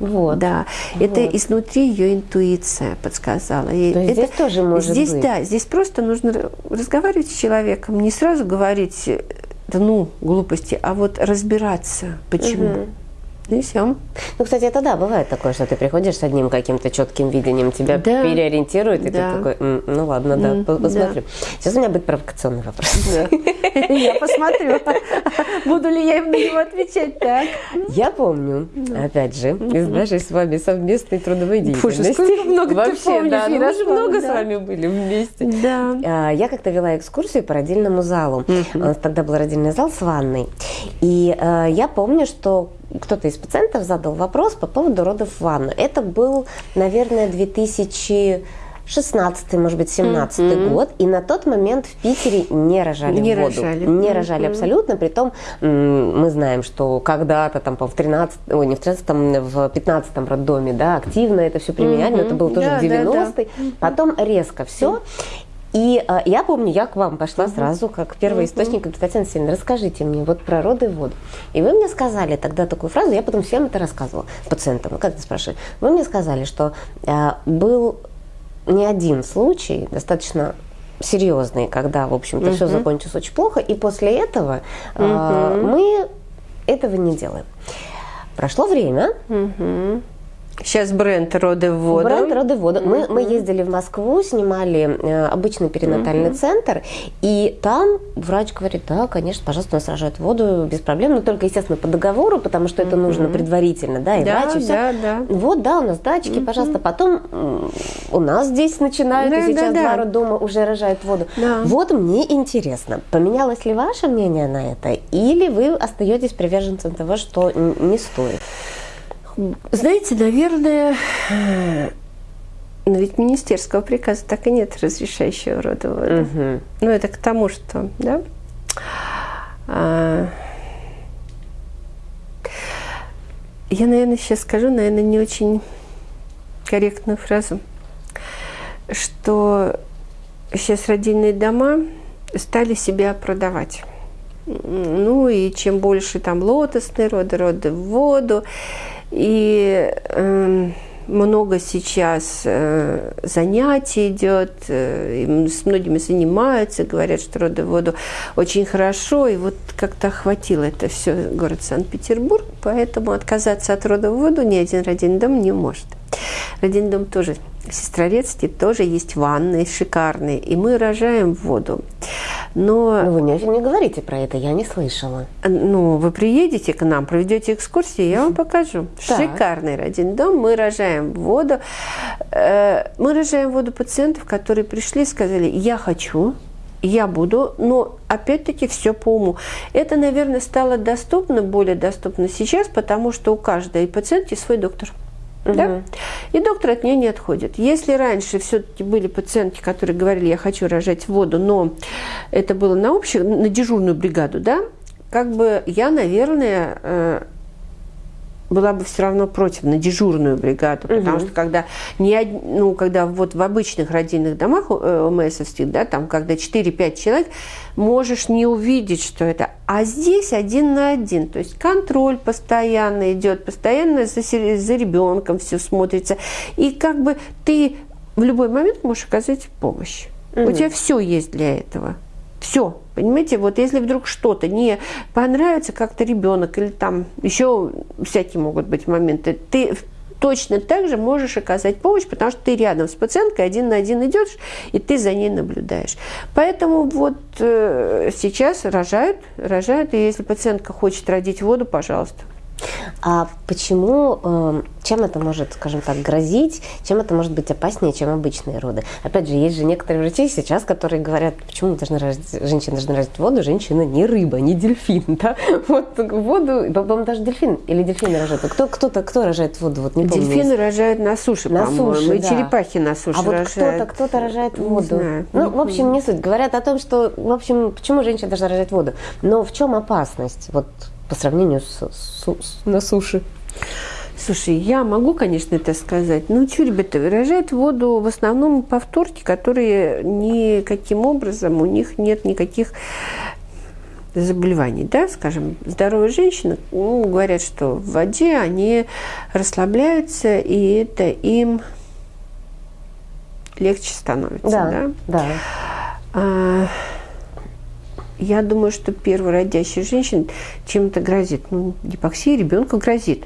Вот. Да, вот. это изнутри ее интуиция подсказала. И То это, здесь тоже может здесь, быть. Да, здесь просто нужно разговаривать с человеком, не сразу говорить, да ну, глупости, а вот разбираться, почему. Угу. Все. Ну, кстати, это да, бывает такое, что ты приходишь с одним каким-то четким видением, тебя да. переориентируют, и да. ты такой, М, ну ладно, да, посмотрю. Да. Сейчас у меня будет провокационный вопрос. Я посмотрю, буду ли я им на него отвечать так. Я помню, опять же, из нашей с вами совместной трудовой деятельности. много Вообще, да, мы же много с вами были вместе. Да. А, я как-то вела экскурсию по родильному залу. У нас тогда был родильный зал с ванной. И а, я помню, что кто-то из пациентов задал вопрос по поводу родов в ванну. Это был, наверное, 2000 16 может быть, 17 mm-hmm. год, и на тот момент в Питере не рожали не воду. Рожали. Не рожали mm-hmm. абсолютно, притом мы знаем, что когда-то там в 13, ой, не в 13, в 15 роддоме, да, активно это все применяли, mm-hmm. но это было тоже да, в 90-е, да, да. потом резко все, и э, я помню, я к вам пошла угу. сразу, как первый угу. источник, говорит, Татьяна Сильевна, расскажите мне вот про роды и воду. И вы мне сказали тогда такую фразу, я потом всем это рассказывала, пациентам, как это спрашивали. Вы мне сказали, что э, был не один случай, достаточно серьезный, когда, в общем-то, угу. все закончилось очень плохо, и после этого угу. э, мы этого не делаем. Прошло время. Угу. Сейчас бренд «Роды в воду». Бренд «Роды в воду». Мы, мы ездили в Москву, снимали э, обычный перинатальный центр, и там врач говорит, да, конечно, пожалуйста, нас рожают воду без проблем, но только, естественно, по договору, потому что это нужно предварительно, да, и да, врач, и все. Да, да. Вот, да, у нас датчики, пожалуйста. Потом у нас здесь начинают, да, и сейчас да, два да. роддома уже рожают воду. Да. Вот мне интересно, поменялось ли ваше мнение на это, или вы остаетесь приверженцем того, что не стоит? Знаете, наверное, но ведь министерского приказа так и нет разрешающего рода воду. Угу. Ну, это к тому, что, да? А... Я, наверное, сейчас скажу, наверное, не очень корректную фразу, что сейчас родильные дома стали себя продавать. Ну и чем больше там лотосные роды, роды в воду, и э, много сейчас э, занятий идет, э, с многими занимаются, говорят, что роды воду очень хорошо, и вот как-то охватило это все город Санкт-Петербург, поэтому отказаться от рода в воду ни один родильный дом не может. Родильный дом тоже в Сестрорецке тоже есть ванны шикарные, и мы рожаем воду. Но... Но вы не, не говорите про это, я не слышала. Ну, вы приедете к нам, проведете экскурсию, я вам покажу. Так. Шикарный родильный дом, мы рожаем воду. Э, мы рожаем воду пациентов, которые пришли и сказали, я хочу, я буду, но опять-таки все по уму. Это, наверное, стало доступно, более доступно сейчас, потому что у каждой пациентки свой доктор. Угу. Да? И доктор от нее не отходит. Если раньше все-таки были пациентки, которые говорили, я хочу рожать воду, но это было на общую, на дежурную бригаду, да, как бы я, наверное, э, была бы все равно против на дежурную бригаду, угу. потому что когда не ну когда вот в обычных родильных домах ОМСовских, э, да, там когда 4-5 человек, можешь не увидеть, что это, а здесь один на один, то есть контроль постоянно идет, постоянно за, за ребенком все смотрится, и как бы ты в любой момент можешь оказать помощь. Угу. У тебя все есть для этого. Все, понимаете, вот если вдруг что-то не понравится, как-то ребенок или там еще всякие могут быть моменты, ты точно так же можешь оказать помощь, потому что ты рядом с пациенткой один на один идешь, и ты за ней наблюдаешь. Поэтому вот э, сейчас рожают, рожают, и если пациентка хочет родить воду, пожалуйста. А почему, эм, чем это может, скажем так, грозить, чем это может быть опаснее, чем обычные роды? Опять же, есть же некоторые врачи сейчас, которые говорят, почему должны рожать, женщина должна рожать воду, женщина не рыба, не дельфин, да? Вот воду, по-моему, даже дельфин или дельфины рожают. Кто, кто-то, кто рожает воду? Вот не помню. Дельфины рожают на суше, на суше, и да. черепахи на суше А вот кто-то, кто-то рожает воду. Не знаю. Ну, в общем, не суть. Говорят о том, что, в общем, почему женщина должна рожать воду. Но в чем опасность? Вот по сравнению с, с, с на суше? Слушай, я могу, конечно, это сказать. Что, ребята, выражают воду в основном повторки, которые никаким образом, у них нет никаких заболеваний, да, скажем, здоровые женщины ну, говорят, что в воде они расслабляются, и это им легче становится, да? Да. да. А, я думаю, что первородящей женщине чем-то грозит. Ну, гипоксия ребенку грозит.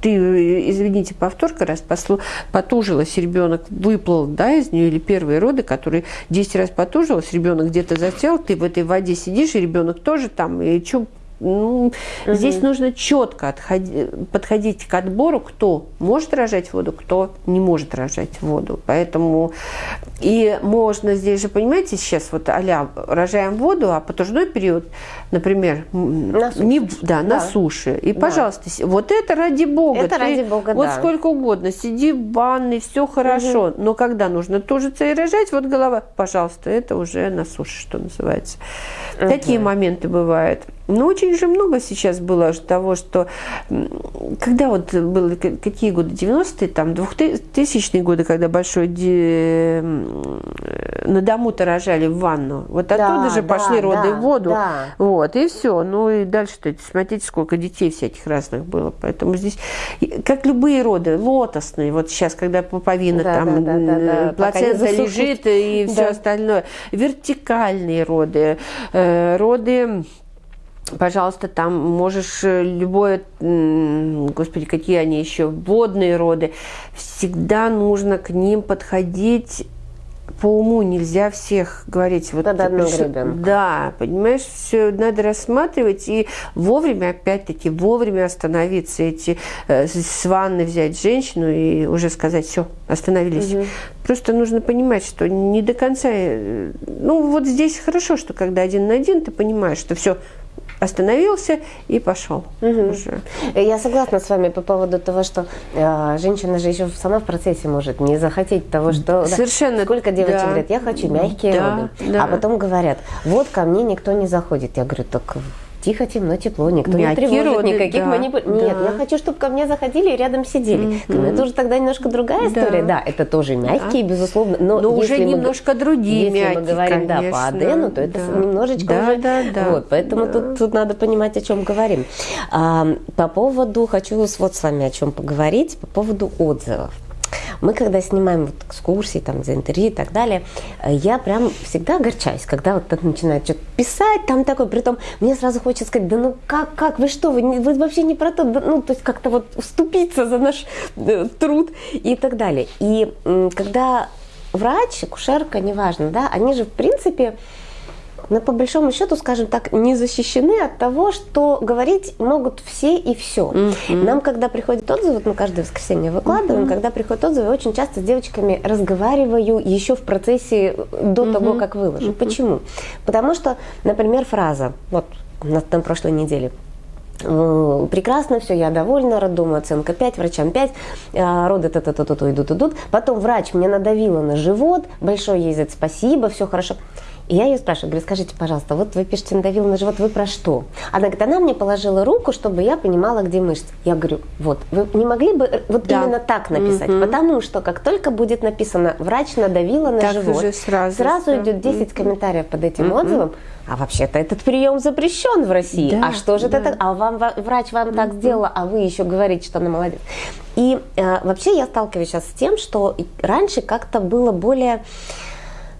Ты, извините, повторка, раз послу, потужилась, ребенок выплыл да, из нее, или первые роды, которые 10 раз потужилась, ребенок где-то засел, ты в этой воде сидишь, и ребенок тоже там, и что Ну, угу. Здесь нужно четко отходи, подходить к отбору, кто может рожать воду, кто не может рожать воду. Поэтому и можно здесь же, понимаете, сейчас вот а рожаем воду, а потужной период, например, на суше. Не, да, да, на суше. И, да. пожалуйста, вот это ради бога. Это ты, ради бога, Вот да. сколько угодно, сиди в ванной, все хорошо. Угу. Но когда нужно тужиться и рожать, вот голова, пожалуйста, это уже на суше, что называется. Угу. Такие моменты бывают. Но очень же много сейчас было того, что когда вот было, какие годы, 90-е, там, 2000-е годы, когда большой ди... на дому-то рожали в ванну, вот оттуда да, же да, пошли роды да, в воду, да. вот, и все. Ну и дальше-то, смотрите, сколько детей всяких разных было. Поэтому здесь, как любые роды, лотосные, вот сейчас, когда пуповина да, там, да, да, да, плацента лежит и все да. остальное, вертикальные роды, э, роды пожалуйста, там можешь э, любое, господи, какие они еще, водные роды, всегда нужно к ним подходить по уму нельзя всех говорить. Вот, Под одну гребенку. Да, понимаешь, все надо рассматривать и вовремя, опять-таки, вовремя остановиться, эти э, с ванны взять женщину и уже сказать, все, остановились. Угу. Просто нужно понимать, что не до конца... Э, ну, вот здесь хорошо, что когда один на один, ты понимаешь, что все, остановился и пошел. Угу. Уже. Я согласна с вами по поводу того, что э, женщина же еще сама в процессе может не захотеть того, что... Совершенно. Да, сколько девочек да. говорят, я хочу мягкие да, роды. Да. А потом говорят, вот ко мне никто не заходит. Я говорю, так тихо, темно, тепло, никто Мягкие не тревожит, роды, никаких да, манипуляций. Да. Нет, я хочу, чтобы ко мне заходили и рядом сидели. Mm-hmm. Это уже тогда немножко другая да. история. Да, это тоже мягкие, да. безусловно. Но, но уже немножко мы, другие если мягкие, мы говорим конечно. да, по Адену, то это да. немножечко да, уже... Да, да, вот, поэтому да. Тут, тут надо понимать, о чем говорим. А, по поводу, хочу вот с вами о чем поговорить, по поводу отзывов. Мы, когда снимаем вот экскурсии, там, за интервью и так далее, э, я прям всегда огорчаюсь, когда вот так начинают что-то писать, там такое, при том мне сразу хочется сказать, да ну как, как, вы что, вы, вы вообще не про то, да, ну, то есть как-то вот уступиться за наш э, труд и так далее. И э, когда врач, кушерка, неважно, да, они же в принципе но по большому счету, скажем так, не защищены от того, что говорить могут все и все. Mm-hmm. Нам, когда приходят отзывы, вот мы каждое воскресенье выкладываем, mm-hmm. когда приходят отзывы, очень часто с девочками разговариваю еще в процессе э, до mm-hmm. того, как выложу. Mm-hmm. Почему? Потому что, например, фраза, вот на, на прошлой неделе, прекрасно, все, я довольна, роддому оценка 5, врачам 5, а, роды то то то то идут, идут. Потом врач мне надавила на живот, большое ей за это спасибо, все хорошо. И я ее спрашиваю, говорю, скажите, пожалуйста, вот вы пишете, надавил на живот, вы про что? Она говорит, она мне положила руку, чтобы я понимала, где мышцы. Я говорю, вот, вы не могли бы э, вот да. именно так написать? Угу. Потому что как только будет написано, врач надавила на так живот, сразу, сразу идет 10 угу. комментариев под этим угу. отзывом, а вообще-то этот прием запрещен в России. Да, а что же да. это так? А вам врач вам так сделала, а вы еще говорите, что она молодец. И э, вообще я сталкиваюсь сейчас с тем, что раньше как-то было более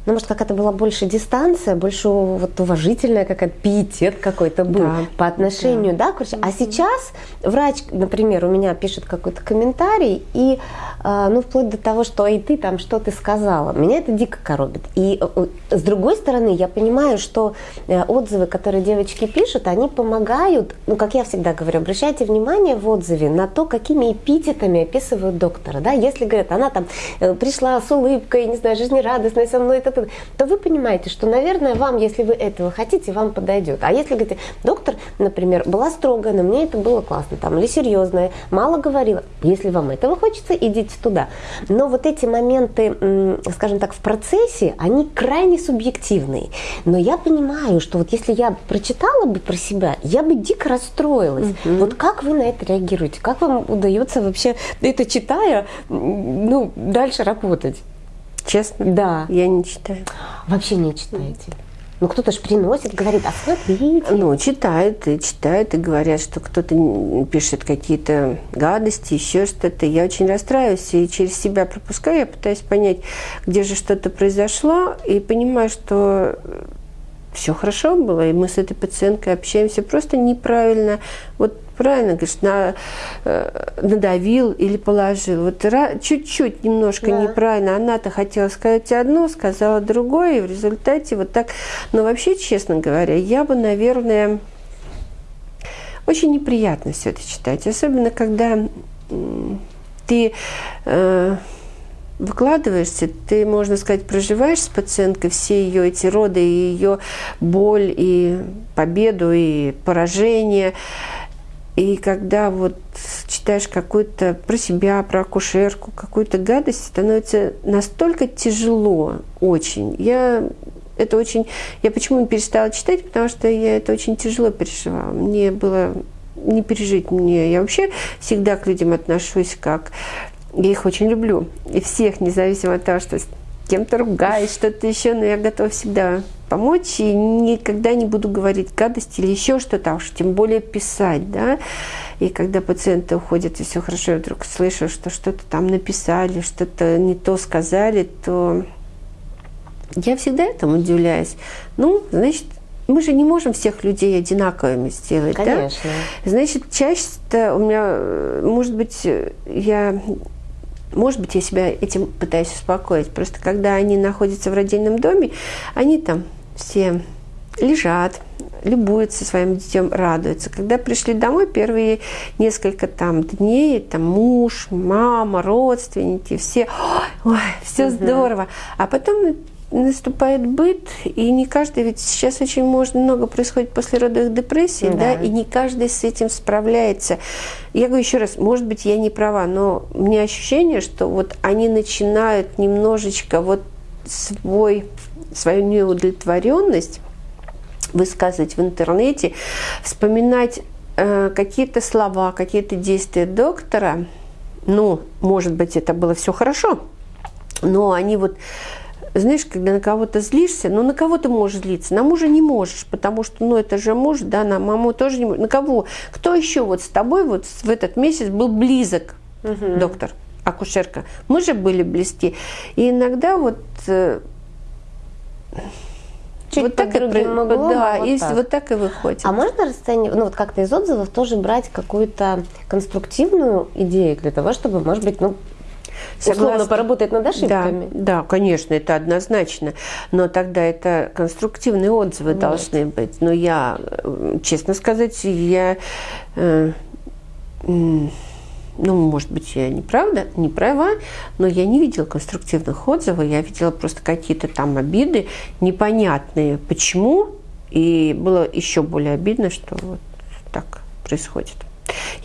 ну, может, какая-то была больше дистанция, больше вот уважительная какая-то пиетет какой-то был да. по отношению, да, да короче. А сейчас врач, например, у меня пишет какой-то комментарий, и, э, ну, вплоть до того, что «Эй, ты там, что ты сказала?» Меня это дико коробит. И э, с другой стороны, я понимаю, что э, отзывы, которые девочки пишут, они помогают, ну, как я всегда говорю, обращайте внимание в отзыве на то, какими эпитетами описывают доктора, да, если, говорят, она там пришла с улыбкой, не знаю, жизнерадостной со мной, это то, то вы понимаете, что, наверное, вам, если вы этого хотите, вам подойдет. А если говорите, доктор, например, была строгая, но мне это было классно, там, или серьезная, мало говорила, если вам этого хочется, идите туда. Но вот эти моменты, скажем так, в процессе, они крайне субъективные. Но я понимаю, что вот если я прочитала бы про себя, я бы дико расстроилась. Угу. Вот как вы на это реагируете? Как вам удается вообще это читая, ну, дальше работать? Честно? Да. Я не читаю. Вообще не читаете? Ну, кто-то же приносит, говорит, а смотрите. Ну, читают и читают, и говорят, что кто-то пишет какие-то гадости, еще что-то. Я очень расстраиваюсь и через себя пропускаю. Я пытаюсь понять, где же что-то произошло, и понимаю, что все хорошо было, и мы с этой пациенткой общаемся просто неправильно. Вот правильно говоришь, на, э, надавил или положил. Вот чуть-чуть немножко да. неправильно. Она-то хотела сказать одно, сказала другое, и в результате вот так. Но вообще, честно говоря, я бы, наверное, очень неприятно все это читать. Особенно, когда ты э, выкладываешься, ты, можно сказать, проживаешь с пациенткой все ее эти роды, и ее боль, и победу, и поражение. И когда вот читаешь какую-то про себя, про акушерку, какую-то гадость, становится настолько тяжело, очень. Я это очень... Я почему перестала читать? Потому что я это очень тяжело переживала. Мне было не пережить мне. Я вообще всегда к людям отношусь как... Я их очень люблю. И всех, независимо от того, что кем-то ругаюсь, что-то еще, но я готова всегда помочь и никогда не буду говорить гадость или еще что-то, а уж тем более писать, да. И когда пациенты уходят, и все хорошо, я вдруг слышу, что что-то там написали, что-то не то сказали, то я всегда этому удивляюсь. Ну, значит, мы же не можем всех людей одинаковыми сделать, Конечно. да? Значит, часто у меня, может быть, я может быть, я себя этим пытаюсь успокоить. Просто когда они находятся в родильном доме, они там все лежат, любуются своим детем, радуются. Когда пришли домой, первые несколько там дней, там муж, мама, родственники, все, ой, все угу. здорово. А потом наступает быт, и не каждый, ведь сейчас очень можно, много происходит после родовых депрессий, да. да, и не каждый с этим справляется. Я говорю еще раз, может быть, я не права, но у меня ощущение, что вот они начинают немножечко вот свой, свою неудовлетворенность высказывать в интернете, вспоминать э, какие-то слова, какие-то действия доктора, ну, может быть, это было все хорошо, но они вот знаешь, когда на кого-то злишься, ну на кого ты можешь злиться? На мужа не можешь, потому что, ну это же муж, да, на маму тоже не можешь. На кого? Кто еще вот с тобой вот в этот месяц был близок, угу. доктор, акушерка? Мы же были близки. И иногда вот... Э, Чуть вот так и могло, да, а вот и так. вот так и выходит. А можно расценивать, ну вот как-то из отзывов тоже брать какую-то конструктивную идею для того, чтобы, может быть, ну Согласна. условно поработать над ошибками. Да, да, конечно, это однозначно. Но тогда это конструктивные отзывы Нет. должны быть. Но я, э, честно сказать, я... Э, ну, может быть, я не правда, не права, но я не видела конструктивных отзывов, я видела просто какие-то там обиды непонятные, почему, и было еще более обидно, что вот так происходит.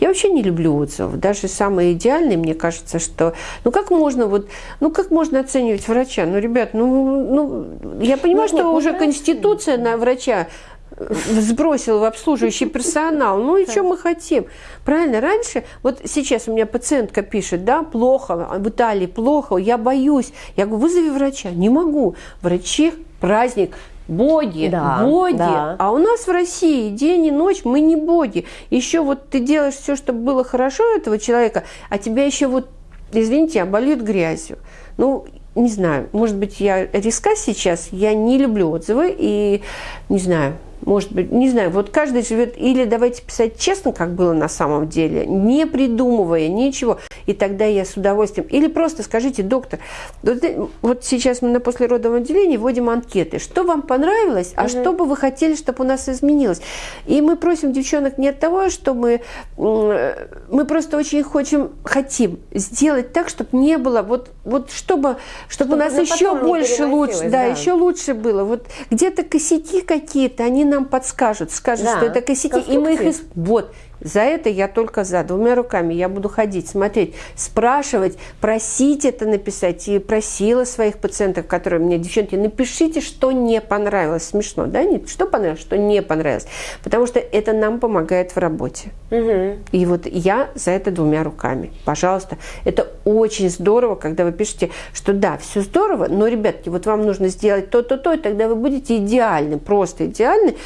Я вообще не люблю отзывов. Даже самые идеальные, мне кажется, что... Ну, как можно вот... Ну, как можно оценивать врача? Ну, ребят, ну... ну я понимаю, ну, что нет, уже конституция на врача э, сбросил в обслуживающий персонал. Ну и что мы хотим? Правильно, раньше, вот сейчас у меня пациентка пишет, да, плохо, в Италии плохо, я боюсь. Я говорю, вызови врача. Не могу. Врачи, праздник, боги, да, боги. Да. А у нас в России день и ночь мы не боги. Еще вот ты делаешь все, чтобы было хорошо этого человека, а тебя еще вот, извините, обольют грязью. Ну, не знаю, может быть, я риска сейчас, я не люблю отзывы и не знаю, может быть, не знаю, вот каждый живет, или давайте писать честно, как было на самом деле, не придумывая ничего, и тогда я с удовольствием, или просто скажите, доктор, вот, вот сейчас мы на послеродовом отделении вводим анкеты, что вам понравилось, а угу. что бы вы хотели, чтобы у нас изменилось. И мы просим девчонок не от того, что мы, мы просто очень хотим, хотим сделать так, чтобы не было, вот, вот чтобы, чтобы, чтобы у нас еще больше лучше, да, да, еще лучше было. Вот где-то косяки какие-то, они нам подскажут, скажут, да, что это косяки, и мы их... Вот, за это я только за. Двумя руками я буду ходить, смотреть, спрашивать, просить это написать. И просила своих пациентов, которые мне, девчонки, напишите, что не понравилось. Смешно, да? Нет, что понравилось, что не понравилось. Потому что это нам помогает в работе. Угу. И вот я за это двумя руками. Пожалуйста. Это очень здорово, когда вы пишете, что да, все здорово, но, ребятки, вот вам нужно сделать то-то, то, и тогда вы будете идеальны, просто идеальны.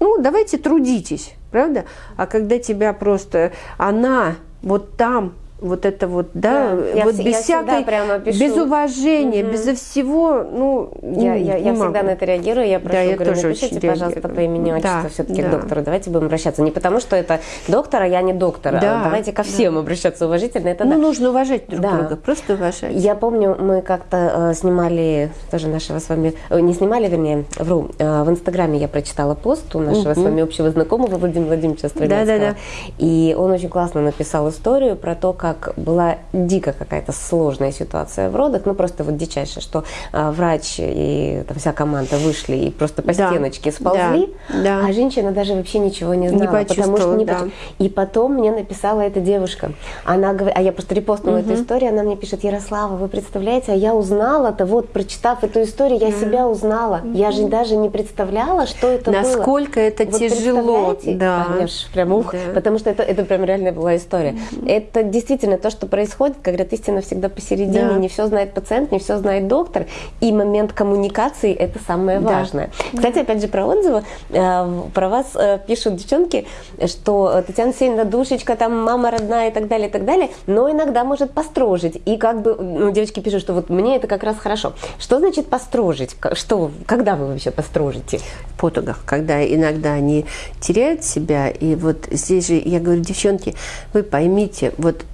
Ну, давайте трудитесь правда? А когда тебя просто, она вот там вот это вот, да, да вот я, без всякой, прямо пишу. без уважения, угу. безо всего, ну, я, я, я всегда на это реагирую, я прошу, да, я говорю, тоже напишите, пожалуйста, реагирую. по имени отчеству да, все-таки да. к доктору, давайте будем обращаться, не потому что это доктор, а я не доктор, да, а давайте ко всем да. обращаться уважительно, это Ну, да. нужно уважать друг да. друга, просто уважать. Я помню, мы как-то э, снимали, тоже нашего с вами, э, не снимали, вернее, вру, э, в Инстаграме я прочитала пост у нашего угу. с вами общего знакомого Владимира Владимировича Стрелецкого, да, да, да. и он очень классно написал историю про то, как была дико какая-то сложная ситуация в родах, ну просто вот дичайшая, что а, врач и там, вся команда вышли и просто по да. стеночке сползли, да. Да. а женщина даже вообще ничего не знала. Не потому что не да. Поч... И потом мне написала эта девушка, она говорит, а я просто репостнула угу. эту историю, она мне пишет, Ярослава, вы представляете, а я узнала-то, вот прочитав эту историю, я себя узнала, угу. я же даже не представляла, что это Насколько было. Насколько это вот тяжело. Да. Конечно, прям ух, да. потому что это, это прям реальная была история. Угу. Это действительно то, что происходит, говорят, истина всегда посередине, да. не все знает пациент, не все знает доктор, и момент коммуникации – это самое да. важное. Кстати, опять же, про отзывы, э, про вас э, пишут девчонки, что Татьяна Алексеевна душечка, там мама родная и так далее, и так далее, но иногда может построжить. И как бы, ну, девочки пишут, что вот мне это как раз хорошо. Что значит построжить? Что, когда вы вообще построжите? В потугах, когда иногда они теряют себя, и вот здесь же, я говорю, девчонки, вы поймите, вот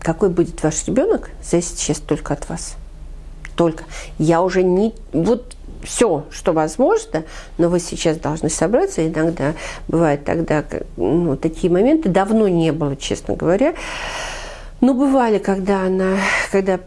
какой будет ваш ребенок, зависит сейчас только от вас. Только. Я уже не... Вот все, что возможно, но вы сейчас должны собраться. Иногда бывает тогда ну, такие моменты. Давно не было, честно говоря. Но бывали, когда она, когда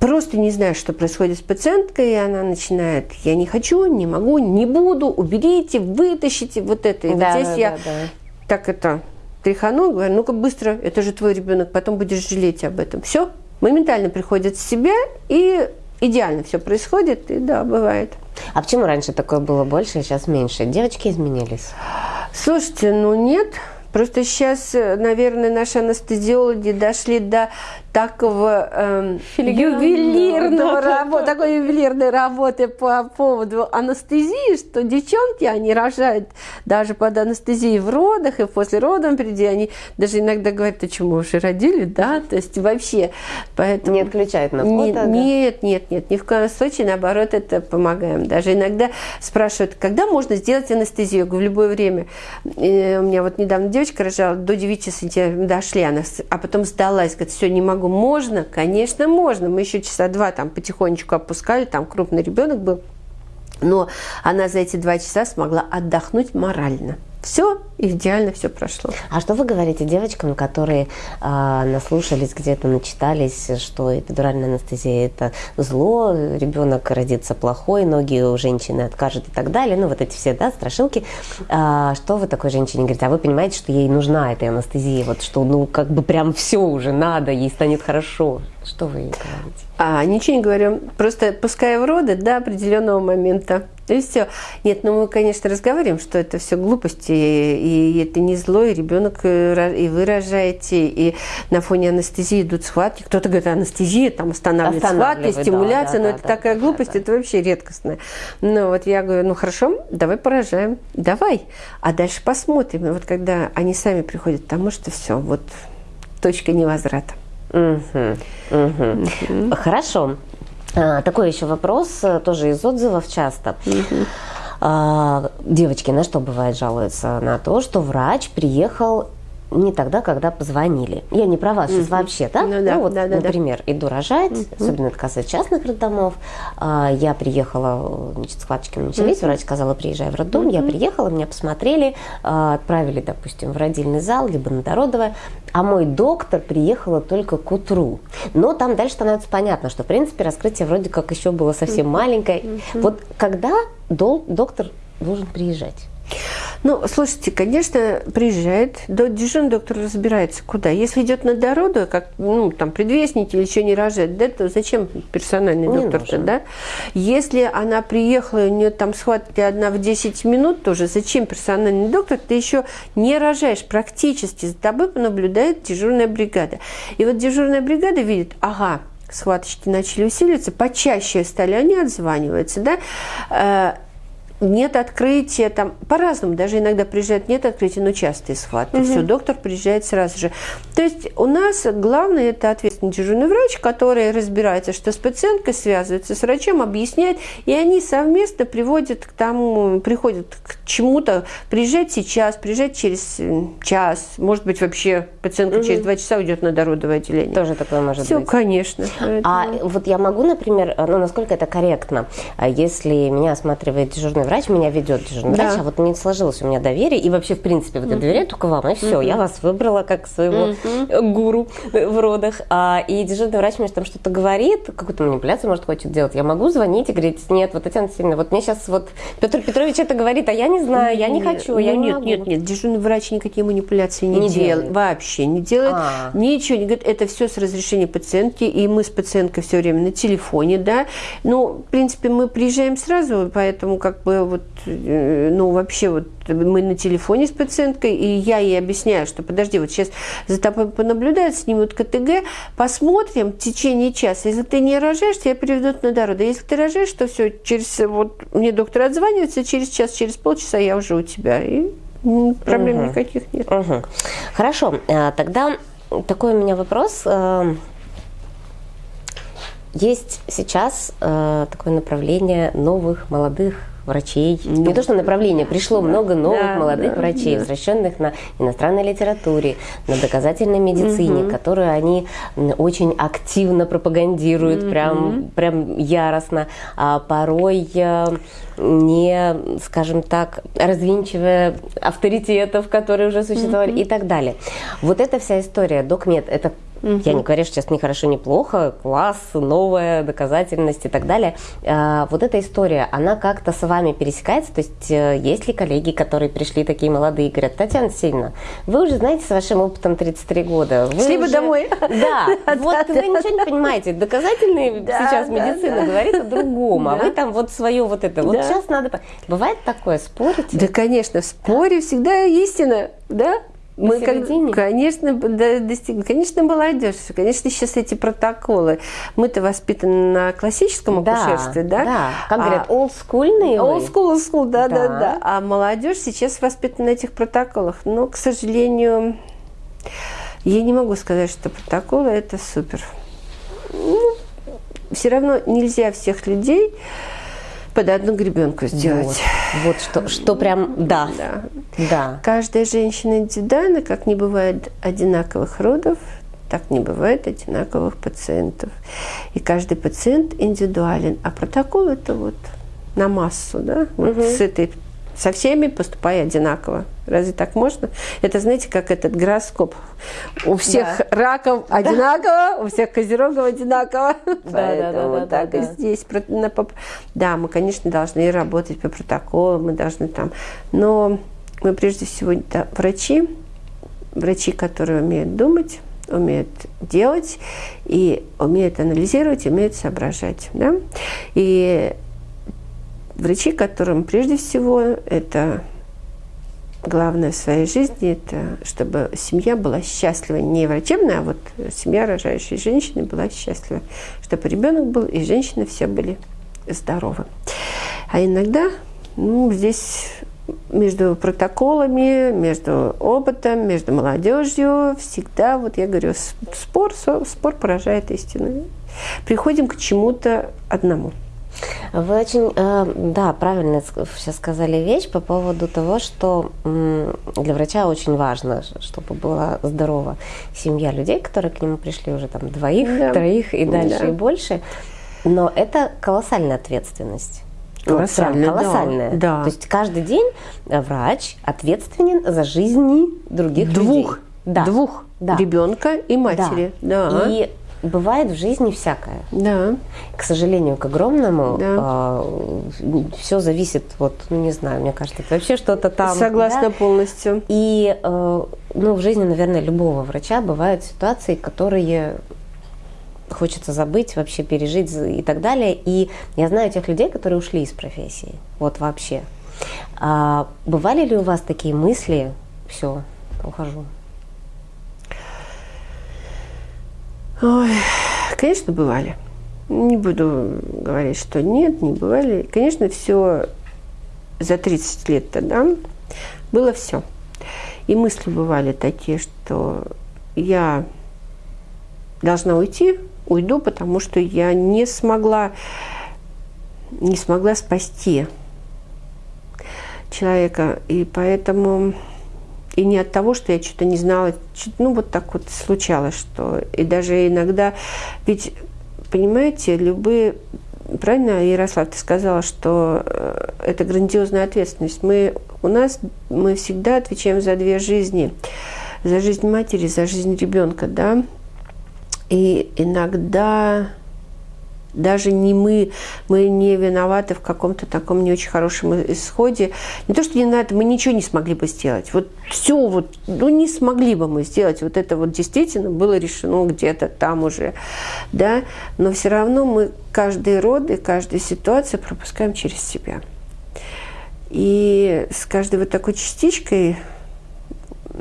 просто не знаю, что происходит с пациенткой, и она начинает, я не хочу, не могу, не буду, уберите, вытащите вот это. И да, вот здесь да, я да. так это тряханул, говорю, ну-ка быстро, это же твой ребенок, потом будешь жалеть об этом. Все, моментально приходит в себя, и идеально все происходит, и да, бывает. А почему раньше такое было больше, а сейчас меньше? Девочки изменились? Слушайте, ну нет, Просто сейчас, наверное, наши анестезиологи дошли до такого э, ювелирного работы, такой ювелирной работы по поводу анестезии, что девчонки, они рожают даже под анестезией в родах и после родов впереди, они даже иногда говорят, а что, мы уже родили, да, то есть вообще, поэтому... Не отключают на фото, нет, да? нет, нет, нет, ни в коем случае, наоборот, это помогаем. Даже иногда спрашивают, когда можно сделать анестезию? Я говорю, в любое время. И у меня вот недавно девочка рожала, до 9 сантиметров дошли, она, а потом сдалась, говорит, все, не могу, можно? Конечно, можно. Мы еще часа два там потихонечку опускали, там крупный ребенок был. Но она за эти два часа смогла отдохнуть морально. Все идеально, все прошло. А что вы говорите девочкам, которые э, наслушались где-то, начитались, что эпидуральная анестезия это зло, ребенок родится плохой, ноги у женщины откажут и так далее, ну вот эти все, да, страшилки. А, что вы такой женщине говорите? А вы понимаете, что ей нужна эта анестезия, вот что, ну, как бы прям все уже надо, ей станет хорошо. Что вы ей говорите? А, ничего не говорю. Просто пускай в роды до определенного момента. И все. Нет, ну мы, конечно, разговариваем, что это все глупости, и это не зло, и ребенок, э, и вы рожаете, и на фоне анестезии идут схватки. Кто-то говорит, анестезия там останавливает, останавливает схватки, стимуляция, да, да, но да, это да, такая да, глупость, да, это вообще редкостная. Ну вот я говорю, ну хорошо, давай поражаем, давай, а дальше посмотрим. И вот когда они сами приходят, потому что все, вот точка невозврата. Угу, угу. Угу. Хорошо. А, такой еще вопрос, э, тоже из отзывов часто. Угу. А, девочки на что бывает жалуются? На то, что врач приехал не тогда, когда позвонили. Я не про вас, сейчас вообще, да? Ну, да, ну вот, да, да, например, да. иду рожать, угу. особенно это касается частных роддомов. А, я приехала, значит, схваточки начались, угу. врач сказала, приезжай в роддом. Угу. Я приехала, меня посмотрели, а, отправили, допустим, в родильный зал, либо на Дородово, а мой доктор приехала только к утру. Но там дальше становится понятно, что, в принципе, раскрытие вроде как еще было совсем угу. маленькое. Угу. Вот когда дол- доктор должен приезжать? Ну, слушайте, конечно, приезжает, дежурный доктор разбирается, куда. Если идет на дороду, как, ну, там, предвестники или еще не рожает, да, то зачем персональный доктор-то, да? Если она приехала, у нее там схватки одна в 10 минут тоже, зачем персональный доктор? Ты еще не рожаешь практически, за тобой наблюдает дежурная бригада. И вот дежурная бригада видит, ага, схваточки начали усиливаться, почаще стали они отзваниваются, да, э, нет открытия, там по-разному, даже иногда приезжают, нет открытия, но частые схватки. Угу. Все, доктор приезжает сразу же. То есть у нас главное это ответственный дежурный врач, который разбирается, что с пациенткой связывается с врачом, объясняет, и они совместно приводят к тому, приходят к чему-то, приезжать сейчас, приезжать через час, может быть вообще пациентка угу. через два часа уйдет на дородовое отделение. Тоже такое может Все, быть. Все, конечно. А вот я могу, например, ну насколько это корректно, а если меня осматривает дежурный врач, меня ведет дежурный да. врач, а вот не сложилось у меня доверие, и вообще, в принципе, вот я доверяю только вам, и все, я вас выбрала как своего гуру в родах, а, и дежурный врач мне там что-то говорит, какую-то манипуляцию, может, хочет делать, я могу звонить и говорить, нет, вот Татьяна Сильна, вот мне сейчас вот Петр Петрович это говорит, а я не знаю, я не хочу, ну, я не нет, могу. Нет, нет, дежурный врач никакие манипуляции не, не делает, делает, вообще не делает, а. ничего не говорит, это все с разрешения пациентки, и мы с пациенткой все время на телефоне, да, ну, в принципе, мы приезжаем сразу, поэтому как бы вот, э, ну, вообще вот мы на телефоне с пациенткой, и я ей объясняю, что подожди, вот сейчас за тобой понаблюдают, снимут КТГ, посмотрим в течение часа. Если ты не рожаешь, тебя переведут на дорогу. Если ты рожаешь, то все, через, вот мне доктор отзванивается, через час, через полчаса я уже у тебя. И проблем угу. никаких нет. Угу. Хорошо, э, тогда такой у меня вопрос. Э, есть сейчас э, такое направление новых молодых врачей. Ну, не то, что направление, пришло да, много новых да, молодых да, врачей, да. возвращенных на иностранной литературе, на доказательной медицине, угу. которую они очень активно пропагандируют, угу. прям, прям яростно, а порой не, скажем так, развинчивая авторитетов, которые уже существовали угу. и так далее. Вот эта вся история, докмед, это Угу. Я не говорю, что сейчас не хорошо, не плохо, класс, новая доказательность и так далее. А, вот эта история, она как-то с вами пересекается? То есть э, есть ли коллеги, которые пришли такие молодые и говорят, Татьяна Сильна, вы уже знаете с вашим опытом 33 года. Вы Шли бы домой. Да, вот вы ничего не понимаете. Доказательные сейчас медицина говорит о другом, а вы там вот свое вот это. Вот сейчас надо... Бывает такое, спорите? Да, конечно, в споре всегда истина, да? Мы, как, конечно, достигли. Конечно, молодежь. Конечно, сейчас эти протоколы. Мы-то воспитаны на классическом да, акушерстве, да? Да. Как говорят, а, олдскульные. Old school, old school, да, да, да, да. А молодежь сейчас воспитана на этих протоколах. Но, к сожалению, я не могу сказать, что протоколы это супер. Ну, все равно нельзя всех людей под одну гребенку сделать. Вот, вот что, что прям, да, да. да. Каждая женщина индивидуальна, как не бывает одинаковых родов, так не бывает одинаковых пациентов. И каждый пациент индивидуален. А протокол это вот на массу, да, вот угу. с этой со всеми поступай одинаково. Разве так можно? Это, знаете, как этот гороскоп. У всех да. раков одинаково, у всех козерогов одинаково. Да, Поэтому да, да, так да, и здесь. Да, мы, конечно, должны работать по протоколу, мы должны там... Но мы прежде всего да, врачи, врачи, которые умеют думать, умеют делать и умеют анализировать, умеют соображать. Да? И врачи, которым прежде всего это главное в своей жизни, это чтобы семья была счастлива. Не врачебная, а вот семья рожающей женщины была счастлива. Чтобы ребенок был и женщины все были здоровы. А иногда ну, здесь между протоколами, между опытом, между молодежью всегда, вот я говорю, спор, спор поражает истину. Приходим к чему-то одному. Вы очень, э, да, правильно сейчас сказали вещь по поводу того, что для врача очень важно, чтобы была здорова семья людей, которые к нему пришли уже там двоих, да. троих и дальше да. и больше. Но это колоссальная ответственность. Колоссальная, вот, колоссальная. Да. То есть каждый день врач ответственен за жизни других двух, людей. Да. Двух да. ребенка и матери. Да. да. И бывает в жизни всякое. Да. К сожалению, к огромному, да. а, все зависит, вот, ну не знаю, мне кажется, это вообще что-то там. Согласна да? полностью. И, э, ну, в жизни, наверное, любого врача бывают ситуации, которые хочется забыть, вообще пережить и так далее. И я знаю тех людей, которые ушли из профессии, вот вообще. А, бывали ли у вас такие мысли, все, ухожу? Ой, конечно, бывали. Не буду говорить, что нет, не бывали. Конечно, все за 30 лет тогда было все. И мысли бывали такие, что я должна уйти, уйду, потому что я не смогла, не смогла спасти человека. И поэтому и не от того, что я что-то не знала, ну вот так вот случалось, что и даже иногда, ведь понимаете, любые правильно, Ярослав, ты сказала, что э, это грандиозная ответственность. Мы, у нас мы всегда отвечаем за две жизни. За жизнь матери, за жизнь ребенка, да. И иногда даже не мы, мы не виноваты в каком-то таком не очень хорошем исходе. Не то, что не надо, мы ничего не смогли бы сделать. Вот все вот, ну не смогли бы мы сделать. Вот это вот действительно было решено где-то там уже, да. Но все равно мы каждый род и каждую ситуацию пропускаем через себя. И с каждой вот такой частичкой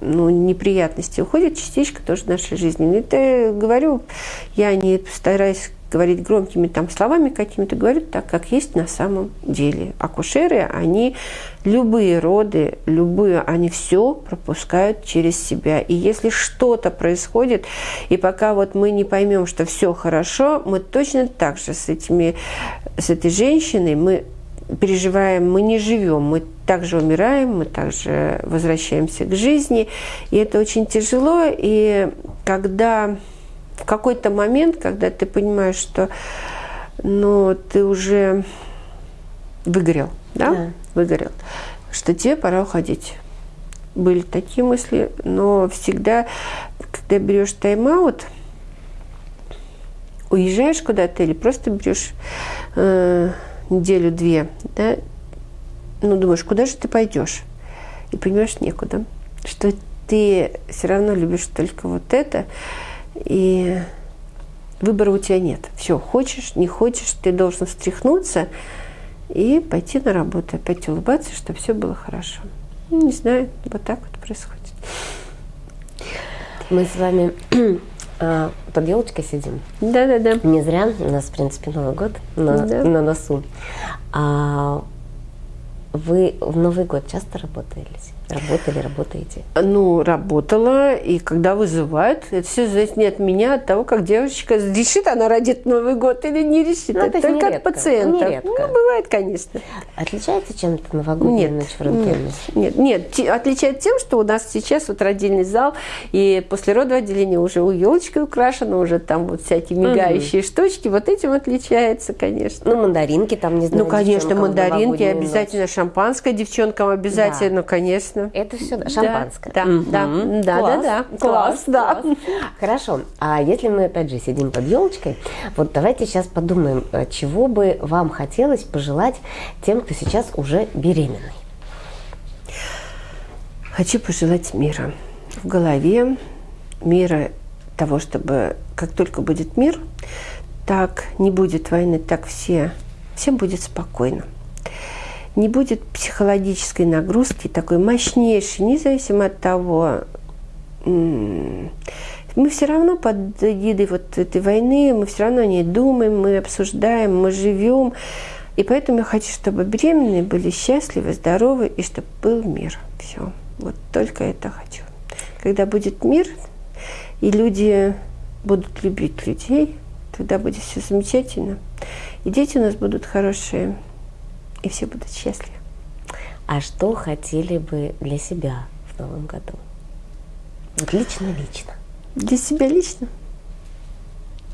ну, неприятности уходит частичка тоже нашей жизни. Это говорю, я не стараюсь говорить громкими там словами какими-то, говорю так, как есть на самом деле. Акушеры, они любые роды, любые, они все пропускают через себя. И если что-то происходит, и пока вот мы не поймем, что все хорошо, мы точно так же с, этими, с этой женщиной, мы переживаем, мы не живем, мы также умираем, мы также возвращаемся к жизни. И это очень тяжело. И когда в какой-то момент, когда ты понимаешь, что ну, ты уже выгорел, да? да, выгорел, что тебе пора уходить. Были такие мысли, но всегда, когда берешь тайм-аут, уезжаешь куда-то или просто берешь э, неделю-две, да, ну, думаешь, куда же ты пойдешь? И понимаешь, некуда. Что ты все равно любишь только вот это, и выбора у тебя нет. Все, хочешь, не хочешь, ты должен встряхнуться и пойти на работу, опять улыбаться, чтобы все было хорошо. Ну, не знаю, вот так вот происходит. Мы с вами а, под елочкой сидим. Да, да, да. Не зря. У нас, в принципе, Новый год на, да. на носу. А вы в Новый год часто работали? Работали, работаете? Ну, работала, и когда вызывают, это все зависит не от меня, а от того, как девочка решит, она родит Новый год или не решит. Ну, это только нередко, от пациента. Нередко. Ну, бывает, конечно. Отличается чем-то новогодняя ночь в роддоме? Нет, нет, нет, отличает тем, что у нас сейчас вот родильный зал, и после родового отделения уже у елочки украшено, уже там вот всякие мигающие угу. штучки, вот этим отличается, конечно. Ну, мандаринки там, не знаю, Ну, конечно, мандаринки, обязательно ночь. шампанское девчонкам обязательно, да. конечно конечно. Это все да, шампанское. Да, угу. да, да, класс, да, да, класс, да. Класс. Хорошо. А если мы опять же сидим под елочкой, вот давайте сейчас подумаем, э, чего бы вам хотелось пожелать тем, кто сейчас уже беременный. Хочу пожелать мира в голове, мира того, чтобы как только будет мир, так не будет войны, так все, всем будет спокойно не будет психологической нагрузки такой мощнейшей, независимо от того, мы все равно под эгидой вот этой войны, мы все равно о ней думаем, мы обсуждаем, мы живем. И поэтому я хочу, чтобы беременные были счастливы, здоровы и чтобы был мир. Все. Вот только это хочу. Когда будет мир, и люди будут любить людей, тогда будет все замечательно. И дети у нас будут хорошие и все будут счастливы. А что хотели бы для себя в новом году? Вот лично-лично. Для себя лично?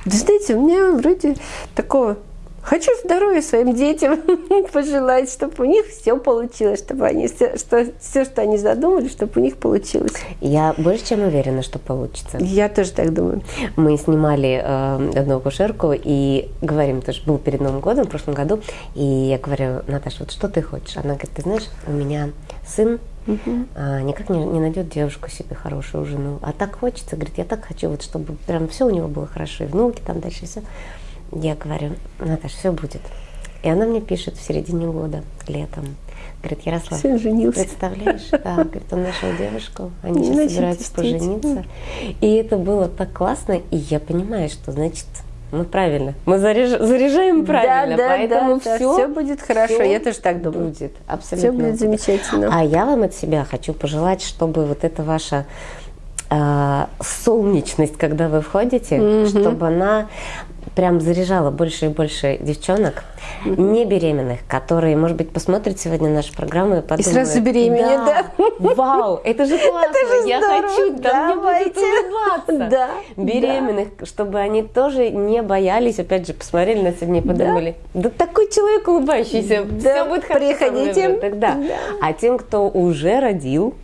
Да знаете, у меня вроде такого Хочу здоровья своим детям пожелать, чтобы у них все получилось, чтобы они все, что, все, что они задумали, чтобы у них получилось. Я больше чем уверена, что получится. Я тоже так думаю. Мы снимали э, одну акушерку и говорим, тоже был перед Новым годом, в прошлом году, и я говорю, Наташа, вот что ты хочешь? Она говорит, ты знаешь, у меня сын Угу. А, никак не, не найдет девушку себе хорошую жену. А так хочется, говорит, я так хочу, вот чтобы прям все у него было хорошо, и внуки там дальше все. Я говорю, Наташа, все будет. И она мне пишет в середине года, летом. Говорит, Ярослав, Сын женился. представляешь? Да, говорит, он нашел девушку, они сейчас собираются пожениться. И это было так классно, и я понимаю, что, значит, мы правильно. Мы заряж... заряжаем правильно, да, да, поэтому да, все, все будет хорошо. всё Я тоже так думаю. будет. Абсолютно. Все будет замечательно. А я вам от себя хочу пожелать, чтобы вот эта ваша э, солнечность, когда вы входите, Мгм. чтобы она прям заряжала больше и больше девчонок, не беременных, которые, может быть, посмотрят сегодня нашу программу и подумают. сразу беременеют, да? Вау, это же классно, я здорово, хочу, там мне давайте. улыбаться. Да, Беременных, чтобы они тоже не боялись, опять же, посмотрели на себя и подумали, да, такой человек улыбающийся, Да, все будет хорошо. приходите. будет». Тогда. Да. А тем, кто уже родил,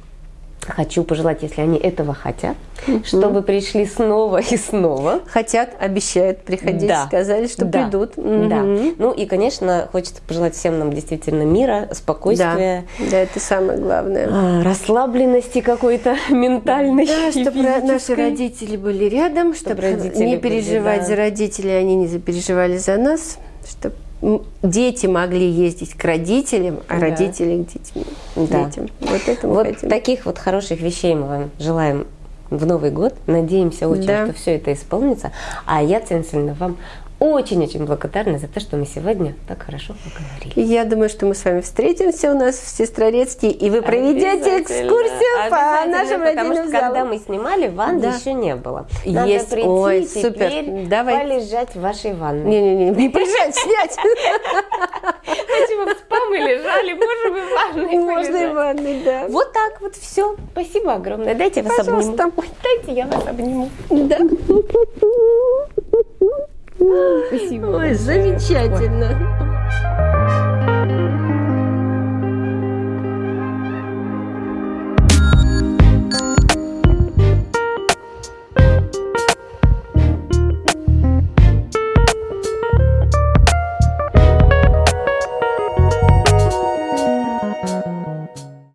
хочу пожелать, если они этого хотят, чтобы пришли снова и снова. Хотят, обещают приходить, Да. сказали, что Да. придут. Да. Мгм. Ну и, конечно, хочется пожелать всем нам действительно мира, Да. спокойствия, да, это самое главное. а, расслабленности какой-то ментальной. Да, чтобы наши родители были рядом, чтобы родители не были, переживать да. за родителей, они не запереживали за нас, чтобы дети могли ездить к родителям, а Да. родители к детям. Да. детям. Вот это Вот хотим. таких вот хороших вещей мы вам желаем в Новый год. Надеемся очень, Да. что все это исполнится. А я, Васильевна, вам очень-очень благодарна за то, что мы сегодня так хорошо поговорили. И Я думаю, что мы с вами встретимся у нас в Сестрорецке, и вы проведете экскурсию по нашим потому родильным что когда мы снимали, ванны Да. еще не было. Надо Есть. прийти Ой, теперь супер. Давай. полежать в вашей ванной. Не-не-не, не приезжать, снять. Вы в спа мы лежали, можно бы в ванной Можно и в полежать. ванной, да. Вот так вот все. Спасибо огромное. Дайте я вас Пожалуйста. обниму. Ой, Дайте я вас обниму. Да. Спасибо. Ой, большое. замечательно.